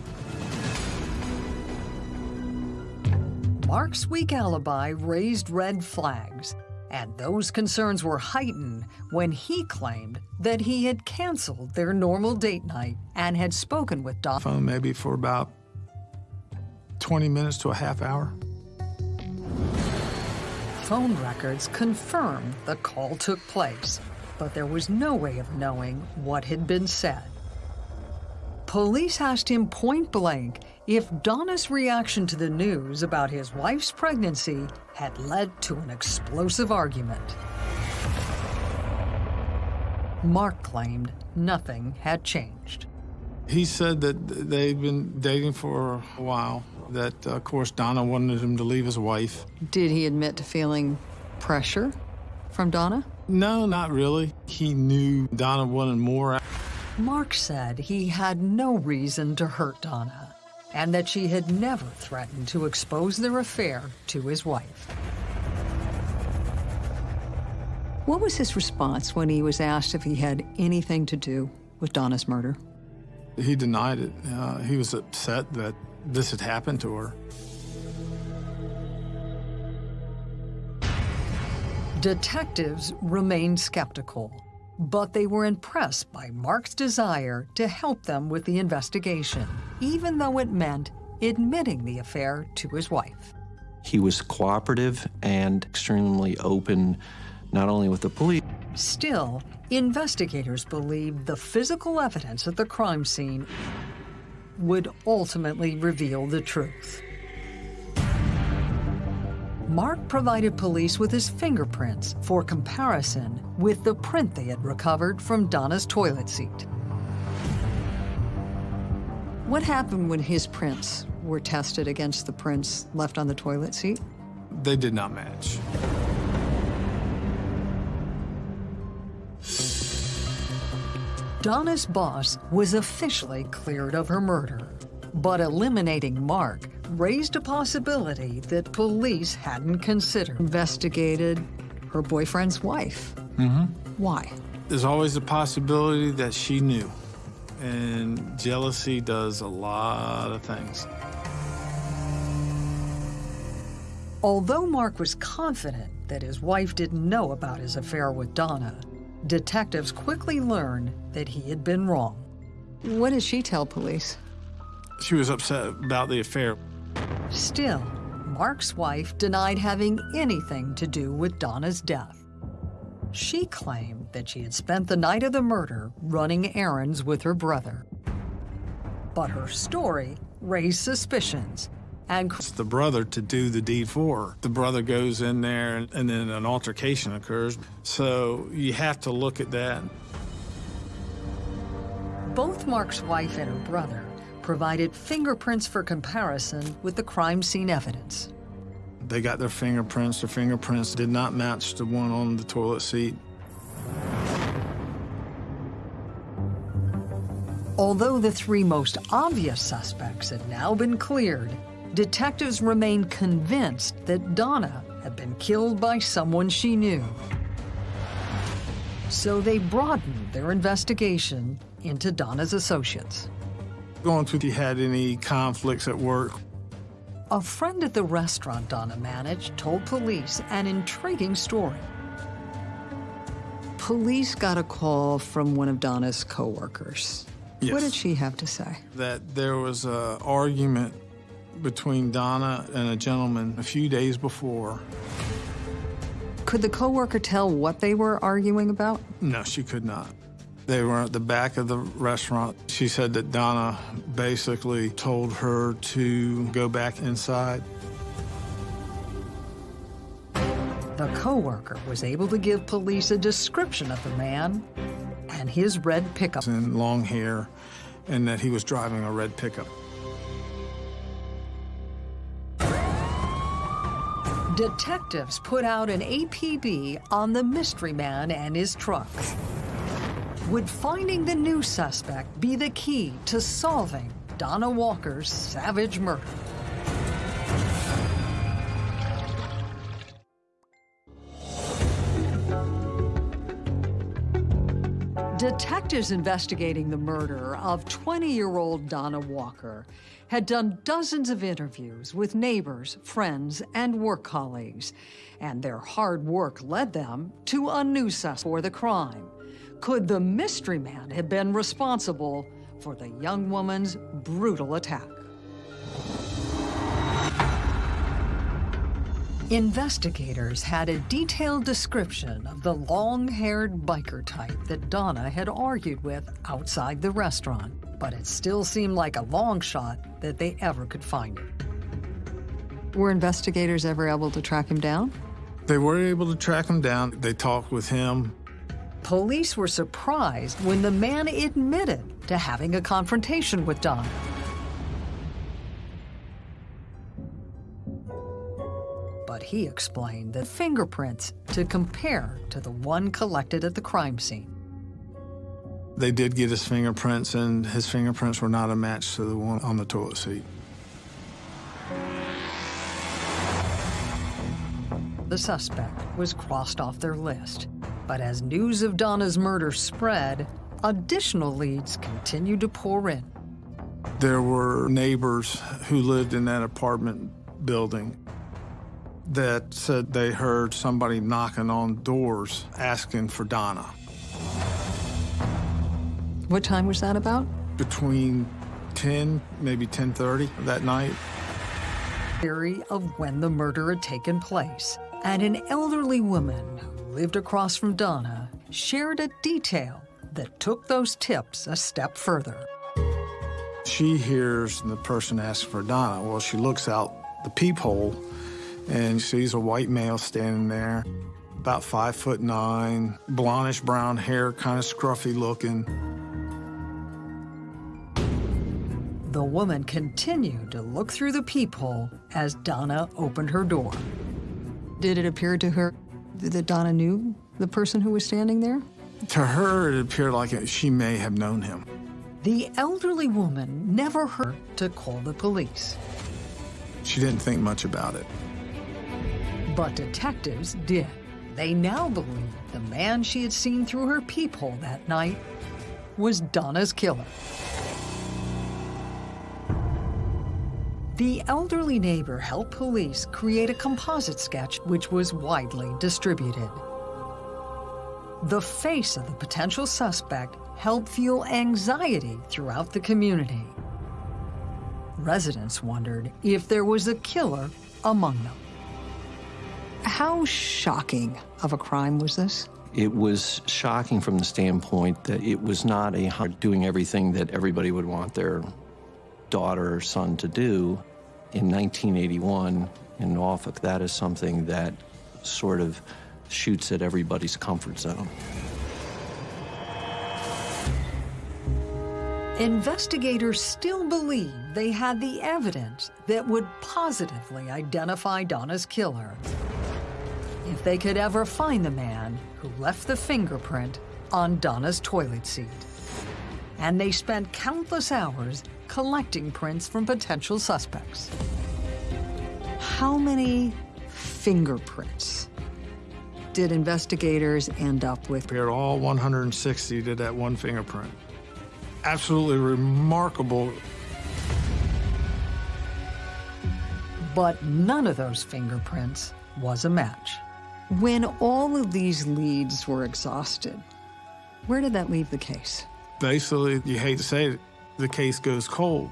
Mark's weak alibi raised red flags, and those concerns were heightened when he claimed that he had canceled their normal date night and had spoken with Don. Phone maybe for about 20 minutes to a half hour. Phone records confirmed the call took place, but there was no way of knowing what had been said. Police asked him point blank if Donna's reaction to the news about his wife's pregnancy had led to an explosive argument. Mark claimed nothing had changed. He said that they'd been dating for a while, that, uh, of course, Donna wanted him to leave his wife. Did he admit to feeling Pressure from Donna? No, not really. He knew Donna wanted more. Mark said he had no reason to hurt Donna and that she had never threatened to expose their affair to his wife. What was his response when he was asked if he had anything to do with Donna's murder? He denied it. Uh, he was upset that this had happened to her. Detectives remained skeptical, but they were impressed by Mark's desire to help them with the investigation, even though it meant admitting the affair to his wife. He was cooperative and extremely open, not only with the police. Still, investigators believed the physical evidence at the crime scene would ultimately reveal the truth. Mark provided police with his fingerprints for comparison with the print they had recovered from Donna's toilet seat. What happened when his prints were tested against the prints left on the toilet seat? They did not match. Donna's boss was officially cleared of her murder, but eliminating Mark raised a possibility that police hadn't considered. Investigated her boyfriend's wife. Mm-hmm. Why? There's always a possibility that she knew. And jealousy does a lot of things. Although Mark was confident that his wife didn't know about his affair with Donna, detectives quickly learned that he had been wrong. What did she tell police? She was upset about the affair. Still, Mark's wife denied having anything to do with Donna's death. She claimed that she had spent the night of the murder running errands with her brother. But her story raised suspicions and It's the brother to do the deed for her. The brother goes in there and, and then an altercation occurs. So you have to look at that. both Mark's wife and her brother provided fingerprints for comparison with the crime scene evidence. They got their fingerprints. Their fingerprints did not match the one on the toilet seat. Although the three most obvious suspects had now been cleared, detectives remained convinced that Donna had been killed by someone she knew. So they broadened their investigation into Donna's associates. Going to if you had any conflicts at work. A friend at the restaurant Donna managed told police an intriguing story. Police got a call from one of Donna's coworkers. Yes. What did she have to say? That there was an argument between Donna and a gentleman a few days before. Could the coworker tell what they were arguing about? No, she could not. They were at the back of the restaurant. She said that Donna basically told her to go back inside. The coworker was able to give police a description of the man and his red pickup. And long hair, and that he was driving a red pickup. Detectives put out an APB on the mystery man and his truck. Would finding the new suspect be the key to solving Donna Walker's savage murder? Detectives investigating the murder of 20-year-old Donna Walker had done dozens of interviews with neighbors, friends, and work colleagues, and their hard work led them to a new suspect for the crime. Could the mystery man have been responsible for the young woman's brutal attack? Investigators had a detailed description of the long-haired biker type that Donna had argued with outside the restaurant, but it still seemed like a long shot that they ever could find it. Were investigators ever able to track him down? They were able to track him down. They talked with him. Police were surprised when the man admitted to having a confrontation with Don. but he explained the fingerprints to compare to the one collected at the crime scene. They did get his fingerprints, and his fingerprints were not a match to the one on the toilet seat. The suspect was crossed off their list. But as news of Donna's murder spread, additional leads continued to pour in. There were neighbors who lived in that apartment building that said they heard somebody knocking on doors asking for Donna. What time was that about? Between 10, maybe 10.30 that night. Theory of when the murder had taken place. And an elderly woman who lived across from Donna shared a detail that took those tips a step further. She hears the person ask for Donna. Well, she looks out the peephole and sees a white male standing there, about five foot nine, blondish brown hair, kind of scruffy looking. The woman continued to look through the peephole as Donna opened her door. Did it appear to her that Donna knew the person who was standing there? To her, it appeared like she may have known him. The elderly woman never heard to call the police. She didn't think much about it. But detectives did. They now believe the man she had seen through her peephole that night was Donna's killer. The elderly neighbor helped police create a composite sketch which was widely distributed. The face of the potential suspect helped fuel anxiety throughout the community. Residents wondered if there was a killer among them. How shocking of a crime was this? It was shocking from the standpoint that it was not a doing everything that everybody would want their daughter or son to do. In 1981 in Norfolk, that is something that sort of shoots at everybody's comfort zone. Investigators still believe they had the evidence that would positively identify Donna's killer. If they could ever find the man who left the fingerprint on Donna's toilet seat. And they spent countless hours collecting prints from potential suspects. How many fingerprints did investigators end up with? Compared all 160 to that one fingerprint. Absolutely remarkable. But none of those fingerprints was a match. When all of these leads were exhausted, where did that leave the case? Basically, you hate to say it, the case goes cold.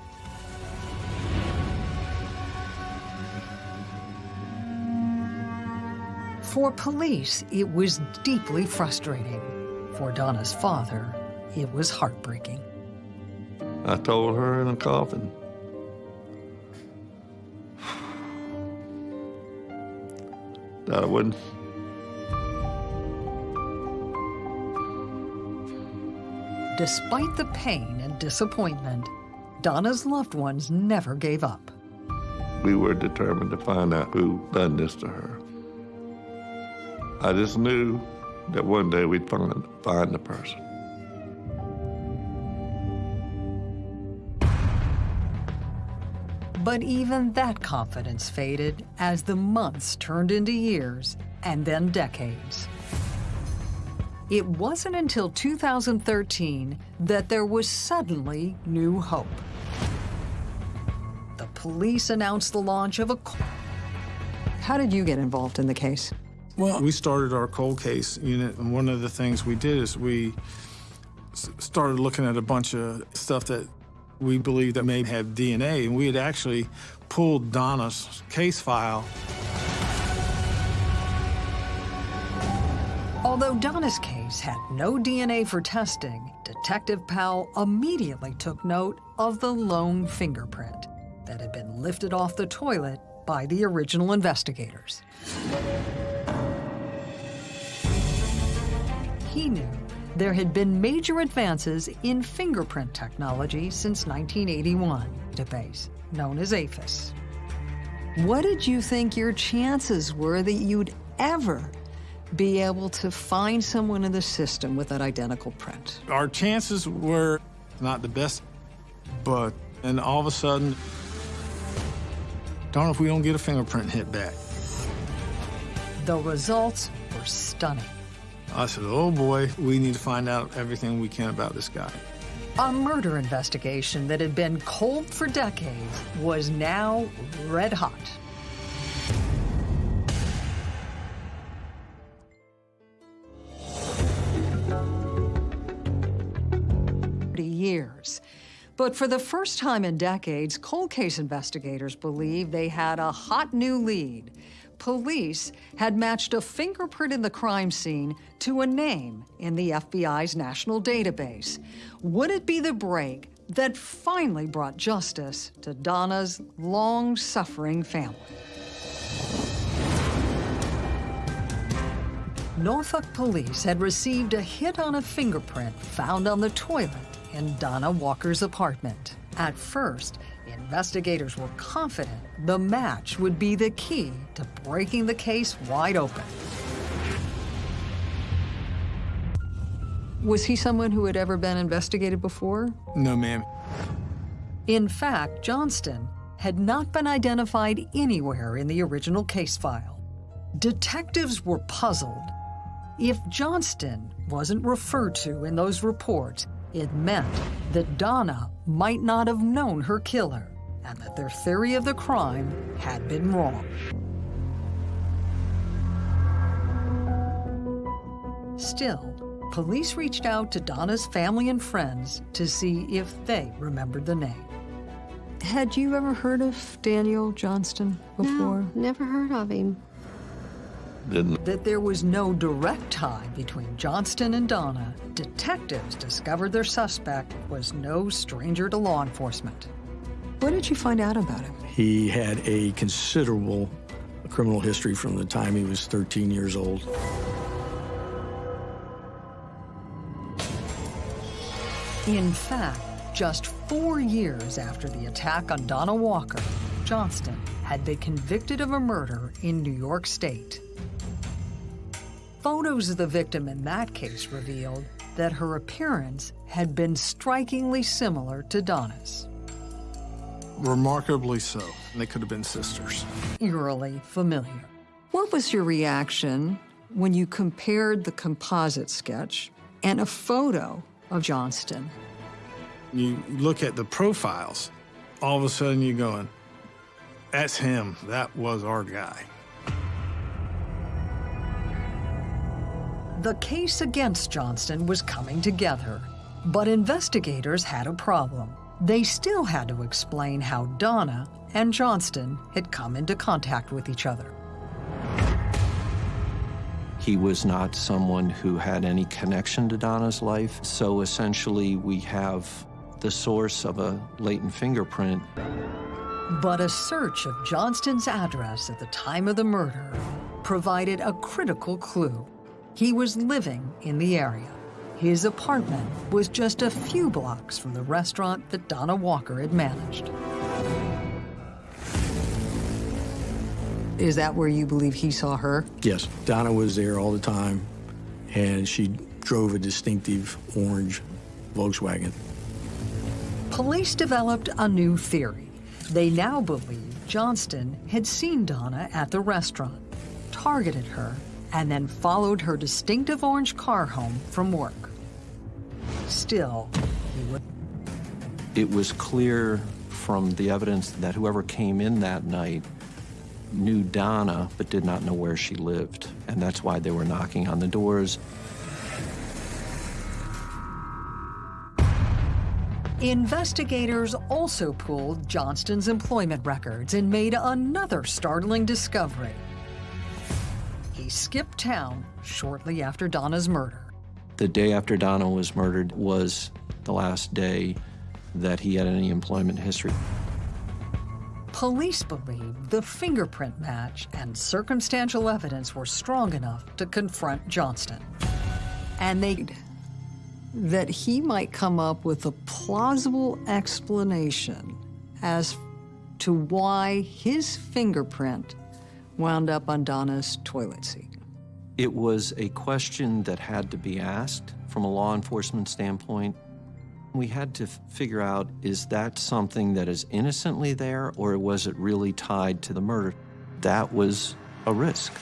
For police, it was deeply frustrating. For Donna's father, it was heartbreaking. I told her in a coffin. That I wouldn't. Despite the pain and disappointment, Donna's loved ones never gave up. We were determined to find out who done this to her. I just knew that one day we'd find, find the person. But even that confidence faded as the months turned into years and then decades. It wasn't until 2013 that there was suddenly new hope. The police announced the launch of a. How did you get involved in the case? Well, we started our cold case unit, and one of the things we did is we started looking at a bunch of stuff that we believed that may have DNA, and we had actually pulled Donna's case file. Although Donna's case had no DNA for testing, Detective Powell immediately took note of the lone fingerprint that had been lifted off the toilet by the original investigators. He knew there had been major advances in fingerprint technology since 1981, database known as AFIS. what did you think your chances were that you'd ever be able to find someone in the system with that identical print? Our chances were not the best, but and all of a sudden, don't know if we don't get a fingerprint hit back. The results were stunning. I said, oh boy, we need to find out everything we can about this guy. A murder investigation that had been cold for decades was now red hot. But for the first time in decades, cold case investigators believe they had a hot new lead. Police had matched a fingerprint in the crime scene to a name in the FBI's national database. Would it be the break that finally brought justice to Donna's long-suffering family? Norfolk police had received a hit on a fingerprint found on the toilet in Donna Walker's apartment. At first, investigators were confident the match would be the key to breaking the case wide open. Was he someone who had ever been investigated before? No, ma'am. In fact, Johnston had not been identified anywhere in the original case file. Detectives were puzzled. If Johnston wasn't referred to in those reports, it meant that Donna might not have known her killer and that their theory of the crime had been wrong. Still, police reached out to Donna's family and friends to see if they remembered the name. Had you ever heard of Daniel Johnston before? No, never heard of him. Didn't. That there was no direct tie between Johnston and Donna, detectives discovered their suspect was no stranger to law enforcement. What did you find out about him? He had a considerable criminal history from the time he was 13 years old. In fact, just four years after the attack on Donna Walker, Johnston had been convicted of a murder in New York State. Photos of the victim in that case revealed that her appearance had been strikingly similar to Donna's. Remarkably so. They could have been sisters. Eerily familiar. What was your reaction when you compared the composite sketch and a photo of Johnston? You look at the profiles, all of a sudden you're going, that's him. That was our guy. The case against Johnston was coming together, but investigators had a problem. They still had to explain how Donna and Johnston had come into contact with each other. He was not someone who had any connection to Donna's life, so essentially we have the source of a latent fingerprint. But a search of Johnston's address at the time of the murder provided a critical clue. He was living in the area. His apartment was just a few blocks from the restaurant that Donna Walker had managed. Is that where you believe he saw her? Yes. Donna was there all the time, and she drove a distinctive orange Volkswagen. Police developed a new theory. They now believe Johnston had seen Donna at the restaurant, targeted her, and then followed her distinctive orange car home from work. Still. It was clear from the evidence that whoever came in that night knew Donna but did not know where she lived. And that's why they were knocking on the doors. Investigators also pulled Johnston's employment records and made another startling discovery. He skipped town shortly after Donna's murder. The day after Donna was murdered was the last day that he had any employment history. Police believe the fingerprint match and circumstantial evidence were strong enough to confront Johnston. And they that he might come up with a plausible explanation as to why his fingerprint wound up on Donna's toilet seat. It was a question that had to be asked from a law enforcement standpoint. We had to figure out is that something that is innocently there or was it really tied to the murder? That was a risk.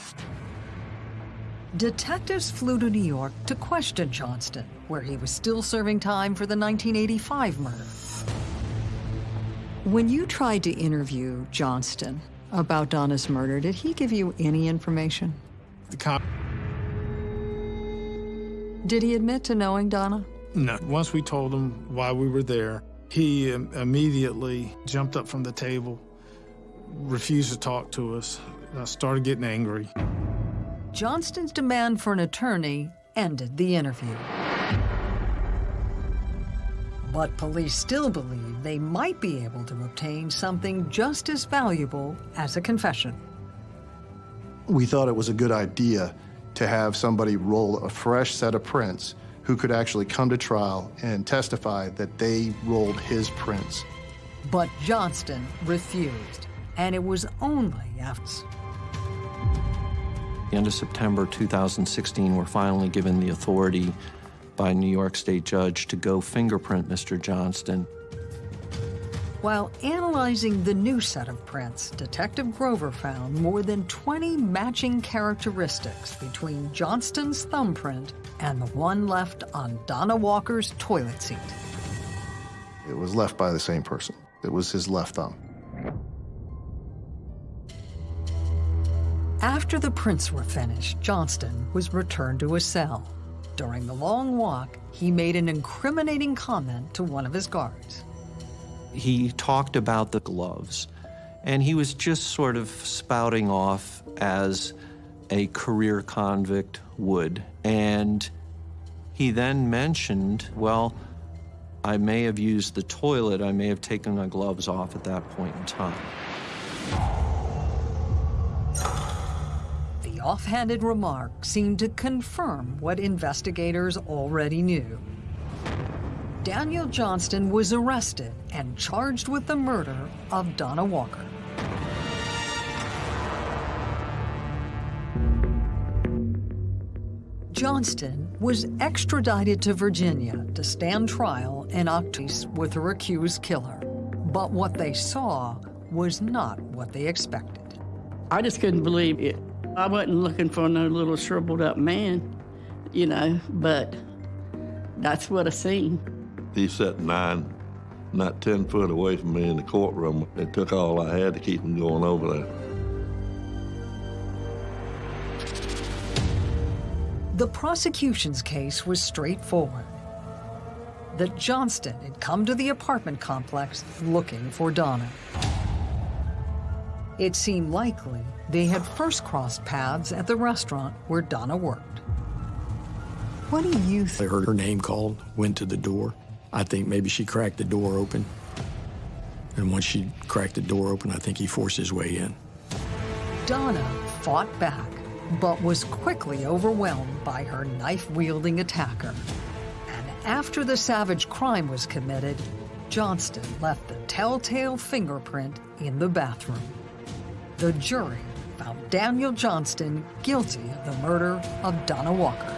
Detectives flew to New York to question Johnston, where he was still serving time for the 1985 murder. When you tried to interview Johnston about Donna's murder, did he give you any information? The cop. Did he admit to knowing Donna? No. Once we told him why we were there, he immediately jumped up from the table, refused to talk to us, uh, started getting angry. Johnston's demand for an attorney ended the interview. But police still believe they might be able to obtain something just as valuable as a confession. We thought it was a good idea to have somebody roll a fresh set of prints who could actually come to trial and testify that they rolled his prints. But Johnston refused, and it was only after. The end of September 2016, we're finally given the authority by a New York State judge to go fingerprint Mr. Johnston. While analyzing the new set of prints, Detective Grover found more than 20 matching characteristics between Johnston's thumbprint and the one left on Donna Walker's toilet seat. It was left by the same person. It was his left thumb. After the prints were finished, Johnston was returned to his cell. During the long walk, he made an incriminating comment to one of his guards. He talked about the gloves, and he was just sort of spouting off as a career convict would. And he then mentioned, well, I may have used the toilet, I may have taken my gloves off at that point in time. The offhanded remark seemed to confirm what investigators already knew. Daniel Johnston was arrested and charged with the murder of Donna Walker. Johnston was extradited to Virginia to stand trial in October with her accused killer. But what they saw was not what they expected. I just couldn't believe it. I wasn't looking for no little shriveled up man, you know, but that's what I seen. He sat nine, not 10 foot away from me in the courtroom. It took all I had to keep him going over there. The prosecution's case was straightforward. That Johnston had come to the apartment complex looking for Donna. It seemed likely they had first crossed paths at the restaurant where Donna worked. What do you think? I heard her name called, went to the door. I think maybe she cracked the door open. And once she cracked the door open, I think he forced his way in. Donna fought back, but was quickly overwhelmed by her knife-wielding attacker. And after the savage crime was committed, Johnston left the telltale fingerprint in the bathroom. The jury found Daniel Johnston guilty of the murder of Donna Walker.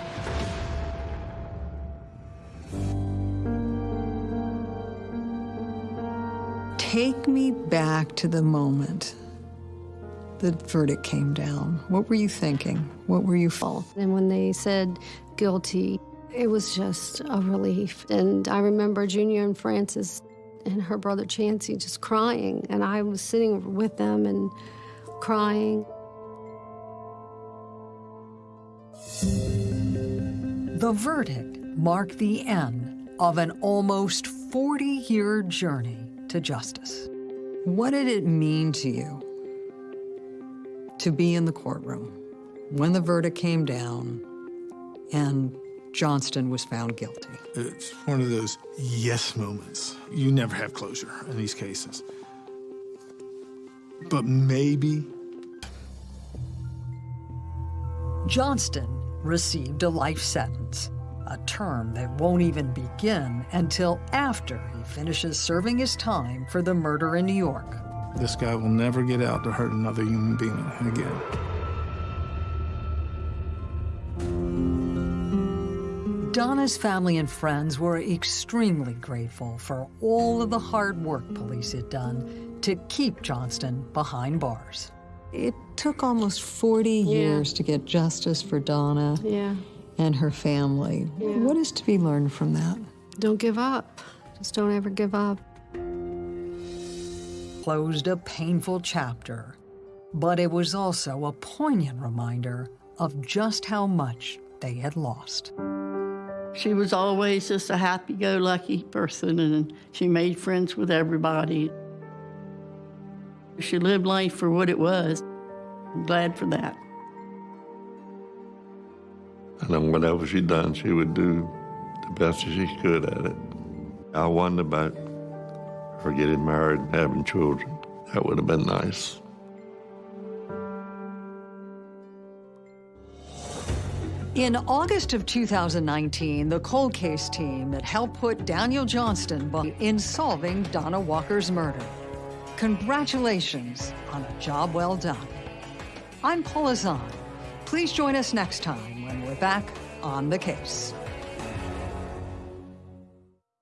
Take me back to the moment the verdict came down. What were you thinking? What were you feeling? And when they said guilty, it was just a relief. And I remember Junior and Francis and her brother Chancey just crying. And I was sitting with them and crying. The verdict marked the end of an almost 40 year journey to justice. What did it mean to you to be in the courtroom when the verdict came down and Johnston was found guilty? It's one of those yes moments. You never have closure in these cases. But maybe. Johnston received a life sentence, a term that won't even begin until after he finishes serving his time for the murder in New York. This guy will never get out to hurt another human being again. Donna's family and friends were extremely grateful for all of the hard work police had done to keep Johnston behind bars. It took almost 40 Yeah. years to get justice for Donna Yeah. and her family. Yeah. What is to be learned from that? Don't give up. Just don't ever give up. Closed a painful chapter, but it was also a poignant reminder of just how much they had lost. She was always just a happy go lucky person, and she made friends with everybody. She lived life for what it was. I'm glad for that. And then whatever she done, she would do the best that she could at it. I wonder about her getting married and having children. That would have been nice. In August of 2019, the cold case team that helped put Daniel Johnston in solving Donna Walker's murder. Congratulations on a job well done. I'm Paula Zahn. Please join us next time when we're back on the case.